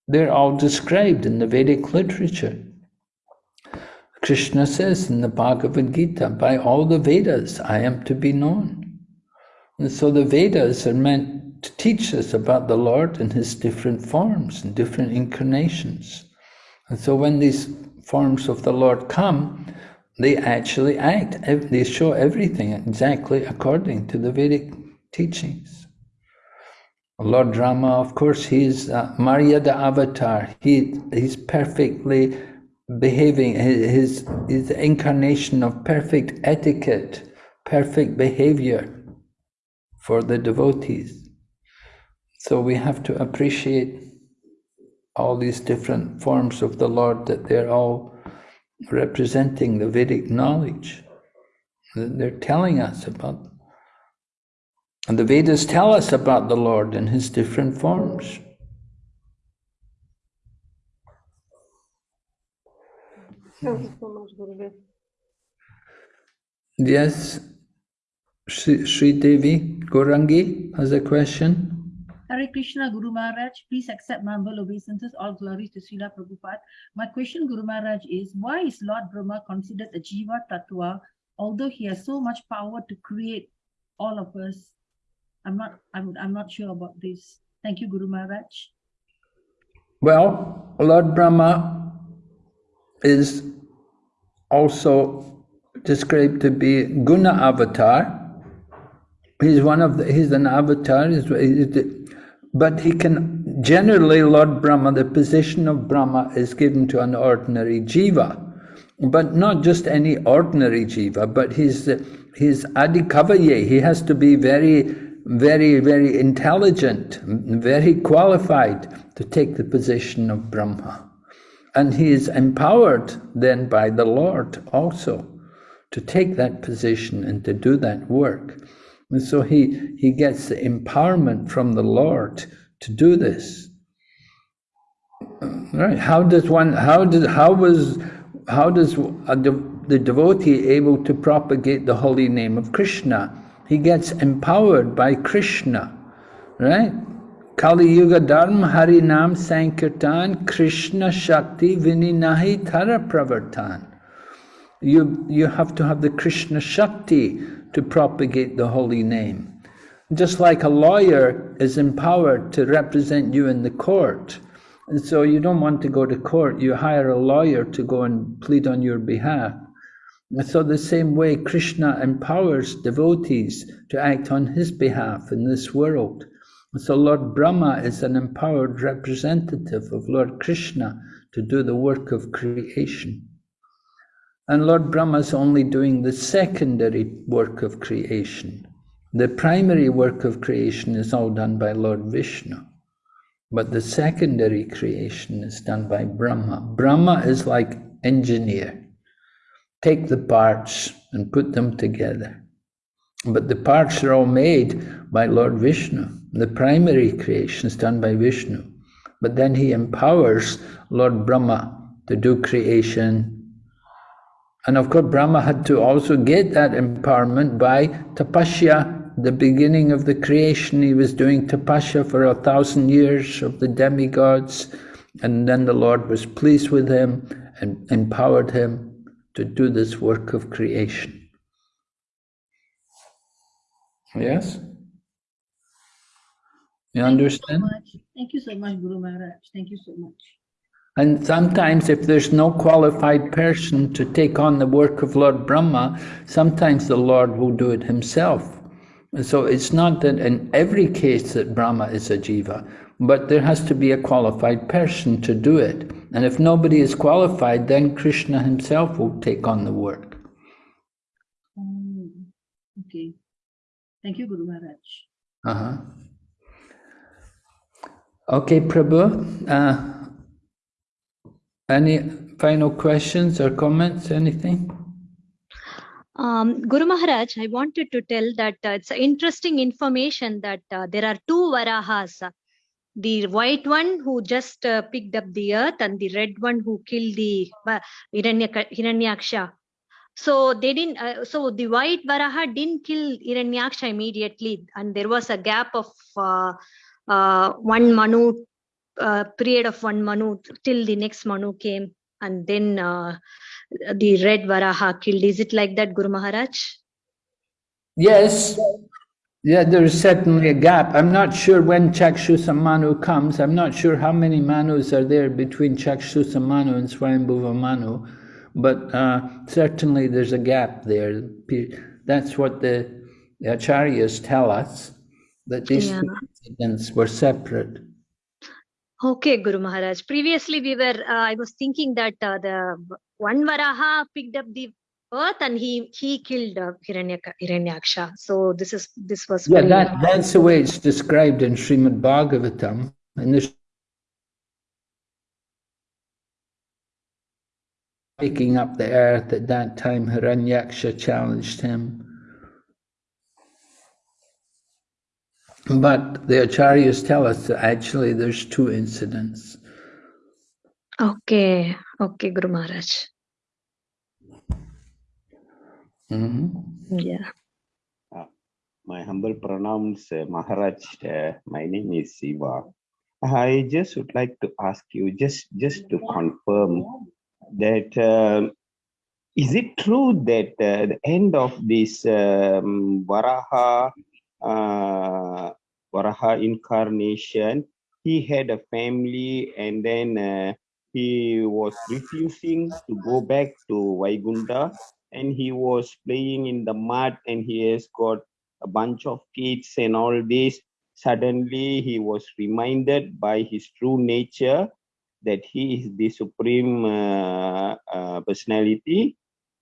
They're all described in the Vedic literature. Krishna says in the Bhagavad Gita, by all the Vedas I am to be known. And so the Vedas are meant to teach us about the Lord in his different forms and different incarnations. And so when these forms of the Lord come, they actually act, they show everything exactly according to the Vedic teachings. Lord Rama, of course, he's uh, Maryada avatar. He, he's perfectly behaving, his, his incarnation of perfect etiquette, perfect behavior for the devotees. So we have to appreciate all these different forms of the Lord, that they're all representing the Vedic knowledge. That they're telling us about. And the Vedas tell us about the Lord in his different forms. Thank you so much. Yes, Sri, Sri Devi Gorangi has a question. Hare Krishna, Guru Maharaj, please accept my humble obeisances. All glories to Srila Prabhupada. My question, Guru Maharaj, is why is Lord Brahma considered a Jiva Tattva, although he has so much power to create all of us? I'm not, I'm, I'm not sure about this. Thank you, Guru Maharaj. Well, Lord Brahma is also described to be Guna avatar. He's one of the, he's an avatar, he's, he's, but he can, generally Lord Brahma, the position of Brahma is given to an ordinary jiva. But not just any ordinary jiva, but he's, he's adhikavaye, he has to be very, very, very intelligent, very qualified to take the position of Brahma. And he is empowered then by the Lord also to take that position and to do that work. And so he, he gets the empowerment from the Lord to do this. Right? How does one, how did, how was, how does the, the devotee able to propagate the holy name of Krishna? He gets empowered by Krishna, right? Kali Yuga Dharma Hari Nam Sankirtan Krishna Shakti Vininahi Tara Pravartan. You, you have to have the Krishna Shakti to propagate the holy name. Just like a lawyer is empowered to represent you in the court. And so you don't want to go to court, you hire a lawyer to go and plead on your behalf. So the same way Krishna empowers devotees to act on his behalf in this world. So Lord Brahma is an empowered representative of Lord Krishna to do the work of creation. And Lord Brahma is only doing the secondary work of creation. The primary work of creation is all done by Lord Vishnu. But the secondary creation is done by Brahma. Brahma is like engineer. Take the parts and put them together. But the parts are all made by Lord Vishnu. The primary creation is done by Vishnu. But then he empowers Lord Brahma to do creation and of course, Brahma had to also get that empowerment by tapasya, the beginning of the creation. He was doing tapasya for a thousand years of the demigods, and then the Lord was pleased with him and empowered him to do this work of creation. Yes? You understand? Thank you so much, Thank you so much Guru Maharaj. Thank you so much. And sometimes if there's no qualified person to take on the work of Lord Brahma, sometimes the Lord will do it himself. And so it's not that in every case that Brahma is a jiva, but there has to be a qualified person to do it. And if nobody is qualified, then Krishna himself will take on the work. Um, okay. Thank you, Guru Maharaj. Uh-huh. Okay, Prabhu. Uh, any final questions or comments, anything? Um, Guru Maharaj, I wanted to tell that uh, it's interesting information that uh, there are two Varahas. The white one who just uh, picked up the earth and the red one who killed the uh, Hiranyaksha. So they didn't, uh, so the white Varaha didn't kill Hiranyaksha immediately and there was a gap of uh, uh, one Manu uh, period of one Manu till the next Manu came, and then uh, the red Varaha killed. Is it like that, Guru Maharaj? Yes, yeah, there is certainly a gap. I'm not sure when Chakshusa Manu comes. I'm not sure how many Manus are there between Chakshusa Manu and Swayambhuva Manu, but uh, certainly there's a gap there. That's what the, the Acharyas tell us, that these Yeah. two incidents were separate. Okay, Guru Maharaj. Previously, we were. Uh, I was thinking that uh, the one Varaha picked up the earth and he he killed uh, Hiranyaka, Hiranyaksha. So this is this was. Yeah, very- that, that's the way it's described in Srimad Bhagavatam. And this picking up the earth at that time, Hiranyaksha challenged him. But the acharyas tell us that actually there's two incidents. Okay, okay, Guru Maharaj. Mhm. Yeah. my humble pranams, uh, Maharaj. Uh, my name is Siva. I just would like to ask you, just just to confirm that um, is it true that uh, the end of this um, Varaha uh, Varaha incarnation, he had a family, and then uh, he was refusing to go back to Vaigunda, and he was playing in the mud, and he has got a bunch of kids and all this. Suddenly, he was reminded by his true nature that he is the supreme uh, uh, personality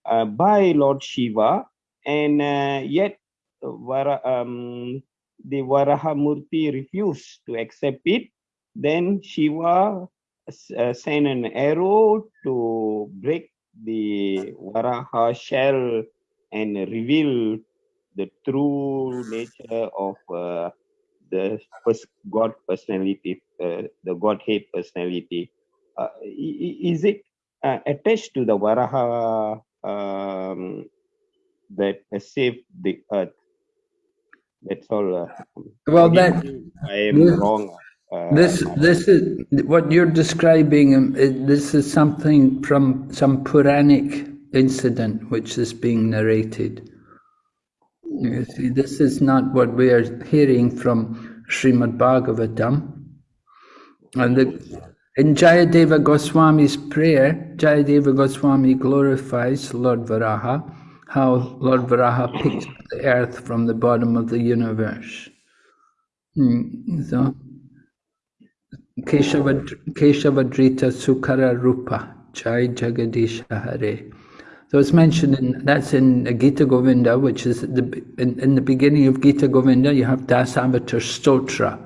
uh, by Lord Shiva, and uh, yet Vara, um, the Varahamurti refused to accept it. Then Shiva uh, sent an arrow to break the Varaha shell and reveal the true nature of uh, the pers- God personality, uh, the Godhead personality. Uh, is it uh, attached to the Varaha um, that saved the earth? That's all. Uh, Well, that I am this- wrong. Uh, this this is what you're describing. um, This is something from some Puranic incident which is being narrated. You see, this is not what we are hearing from Srimad Bhagavatam. And the, in Jayadeva Goswami's prayer, Jayadeva Goswami glorifies Lord Varaha, how Lord Varaha picked the earth from the bottom of the universe. Hmm, So, Keshava, Keshavadrita Sukara Rupa, Jai Jagadisha Hare. So it's mentioned in, that's in Gita Govinda, which is the, in, in the beginning of Gita Govinda, you have Dasavatar Stotra.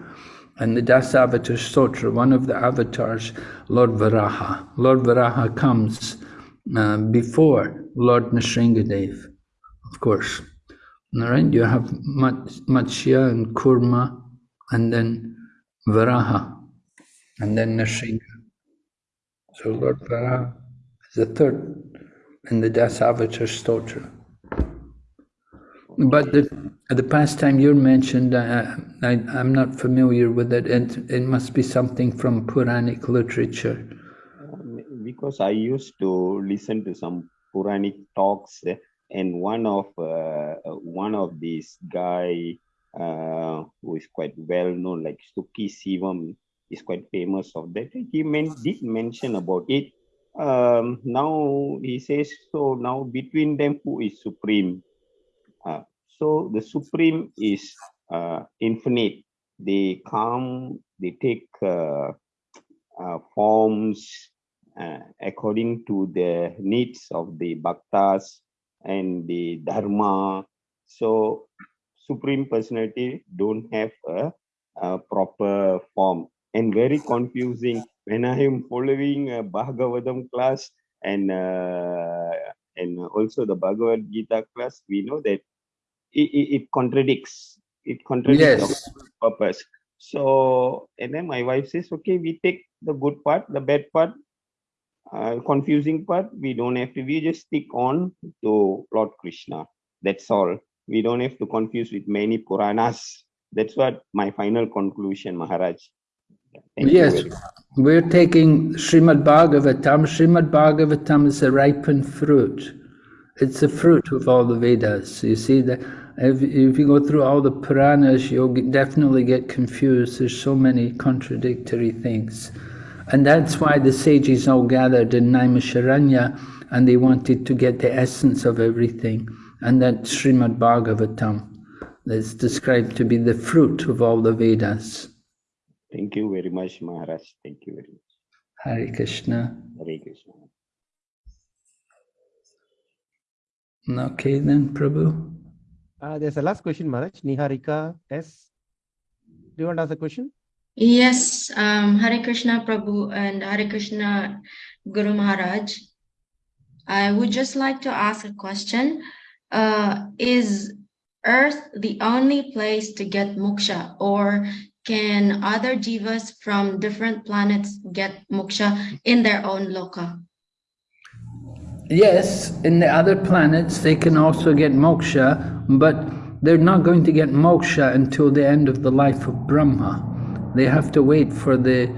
And the Dasavatar Stotra, one of the avatars, Lord Varaha. Lord Varaha comes uh, before Lord Nrsingadev, of course. All right, you have Mat- Matsya and Kurma, and then Varaha, and then Nrsinga. So Lord Varaha is the third in the Dasavatar Stotra. But the, the pastime you mentioned, uh, I, I'm not familiar with it. It, it must be something from Puranic literature. Because I used to listen to some Puranic talks, eh, and one of uh, uh, one of these guy uh, who is quite well known, like Suki Sivam, is quite famous of that. He men- did mention about it. Um, now he says so. Now between them, who is supreme? Uh, so the supreme is uh, infinite. They come. They take. Uh, forms according to the needs of the bhaktas and the dharma. So supreme personality don't have a, a proper form and very confusing when I am following a Bhagavatam class and uh, and also the Bhagavad Gita class, we know that it, it, it contradicts. It contradicts the Yes. purpose. So, and then my wife says, okay, we take the good part, the bad part, uh, confusing part, we don't have to, we just stick on to Lord Krishna. That's all. We don't have to confuse with many Puranas. That's what my final conclusion, Maharaj. Thank Yes, we're taking Srimad Bhagavatam. Srimad Bhagavatam is a ripened fruit. It's the fruit of all the Vedas. You see that if, if you go through all the Puranas, you'll definitely get confused. There's so many contradictory things. And that's why the sages all gathered in Naimisharanya and they wanted to get the essence of everything. And that Srimad Bhagavatam. That's described to be the fruit of all the Vedas. Thank you very much, Maharaj. Thank you very much. Hare Krishna. Hare Krishna. Okay then, Prabhu. Uh, there's a last question, Maharaj. Niharika S. Do you want to ask a question? Yes, um, Hare Krishna Prabhu and Hare Krishna Guru Maharaj. I would just like to ask a question. Uh, is Earth the only place to get moksha, or can other jivas from different planets get moksha in their own loka? Yes, in the other planets they can also get moksha, but they're not going to get moksha until the end of the life of Brahma. They have to wait for the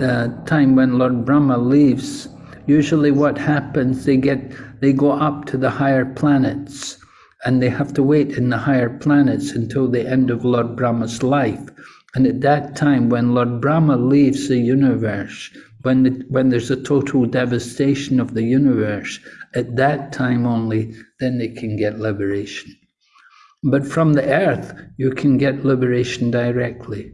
uh, time when Lord Brahma leaves. Usually, what happens, they get they go up to the higher planets, and they have to wait in the higher planets until the end of Lord Brahma's life. And at that time, when Lord Brahma leaves the universe, when, the, when there's a total devastation of the universe, at that time only, then they can get liberation. But from the earth, you can get liberation directly.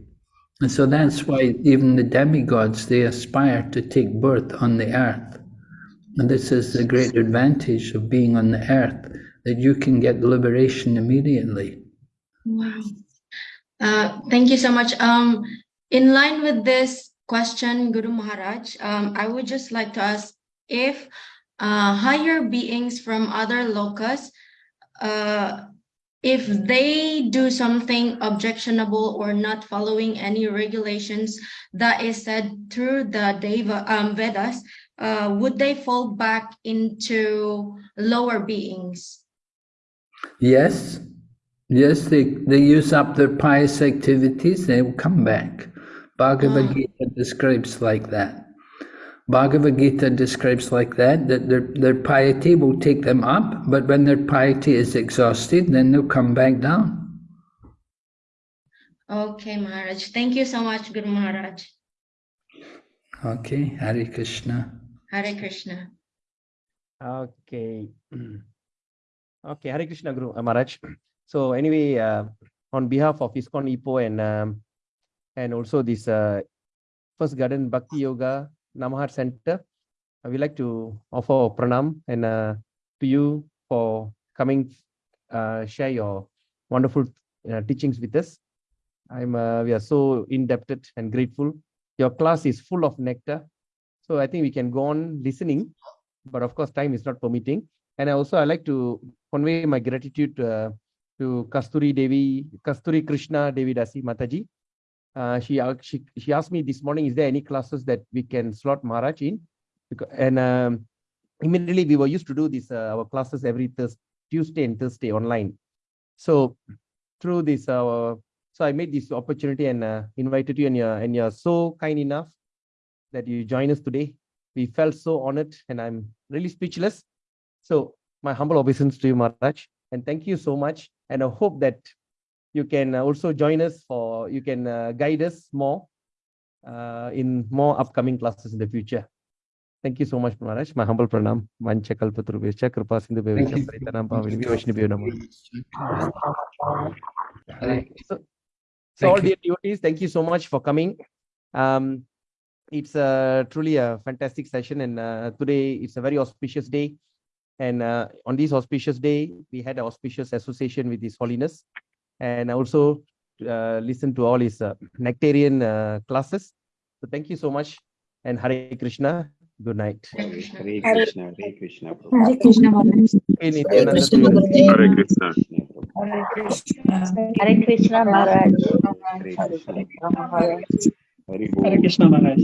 And so that's why even the demigods, they aspire to take birth on the earth. And this is the great advantage of being on the earth, that you can get liberation immediately. Wow. Uh, thank you so much. Um, in line with this question, Guru Maharaj, um, I would just like to ask if uh, higher beings from other lokas, uh, if they do something objectionable or not following any regulations that is said through the Deva um, Vedas, uh, would they fall back into lower beings? Yes, yes, they, they use up their pious activities, they will come back. Bhagavad Ah. Gita describes like that. Bhagavad Gita describes like that, that their, their piety will take them up, but when their piety is exhausted, then they'll come back down. Okay, Maharaj. Thank you so much, Guru Maharaj. Okay, Hare Krishna. Hare Krishna. Okay. [CLEARS THROAT] Okay, Hare Krishna Guru uh, Maharaj. So anyway, uh, on behalf of ISKCON Ipoh and um, and also this uh, First Garden Bhakti Yoga Namahatta Center, I would like to offer pranam and uh, to you for coming, uh, share your wonderful uh, teachings with us. I'm uh, we are so indebted and grateful. Your class is full of nectar, so I think we can go on listening, but of course time is not permitting. And I also I like to convey my gratitude uh, to Kasturi Devi, Kasturi Krishna Devi Dasi Mataji. Uh, she, she she asked me this morning, is there any classes that we can slot Maharaj in? Because, and um, immediately we were used to do this uh, our classes every Thurs Tuesday and Thursday online. So through this, uh, so I made this opportunity and uh, invited you, and you're and you're so kind enough that you join us today. We felt so honored, and I'm really speechless. So my humble obeisance to you, Maharaj, and thank you so much. And I hope that you can also join us for you can uh, guide us more uh, in more upcoming classes in the future. Thank you so much, Maharaj. My humble pranam. Vancha kalpatarubhescha kripa sindhu you. paritanam vaishnavyo namaha. Hare So, so all dear devotees, thank you so much for coming. Um, it's uh, truly a fantastic session, and uh, today it's a very auspicious day. And uh, on this auspicious day, we had an auspicious association with His Holiness, and also uh, listen to all his uh, nectarian uh, classes. So thank you so much, and Hare Krishna. Good night. Hare Krishna. Hare Krishna, Hare Krishna. Prabhu. Hare Krishna Maharaj. Hey, Nityananda Krishna Devi. Gurudev. Hare Krishna. Krishna, Prabhu. Hare Krishna Hare Krishna. Hare Bol. Hare Krishna Maharaj.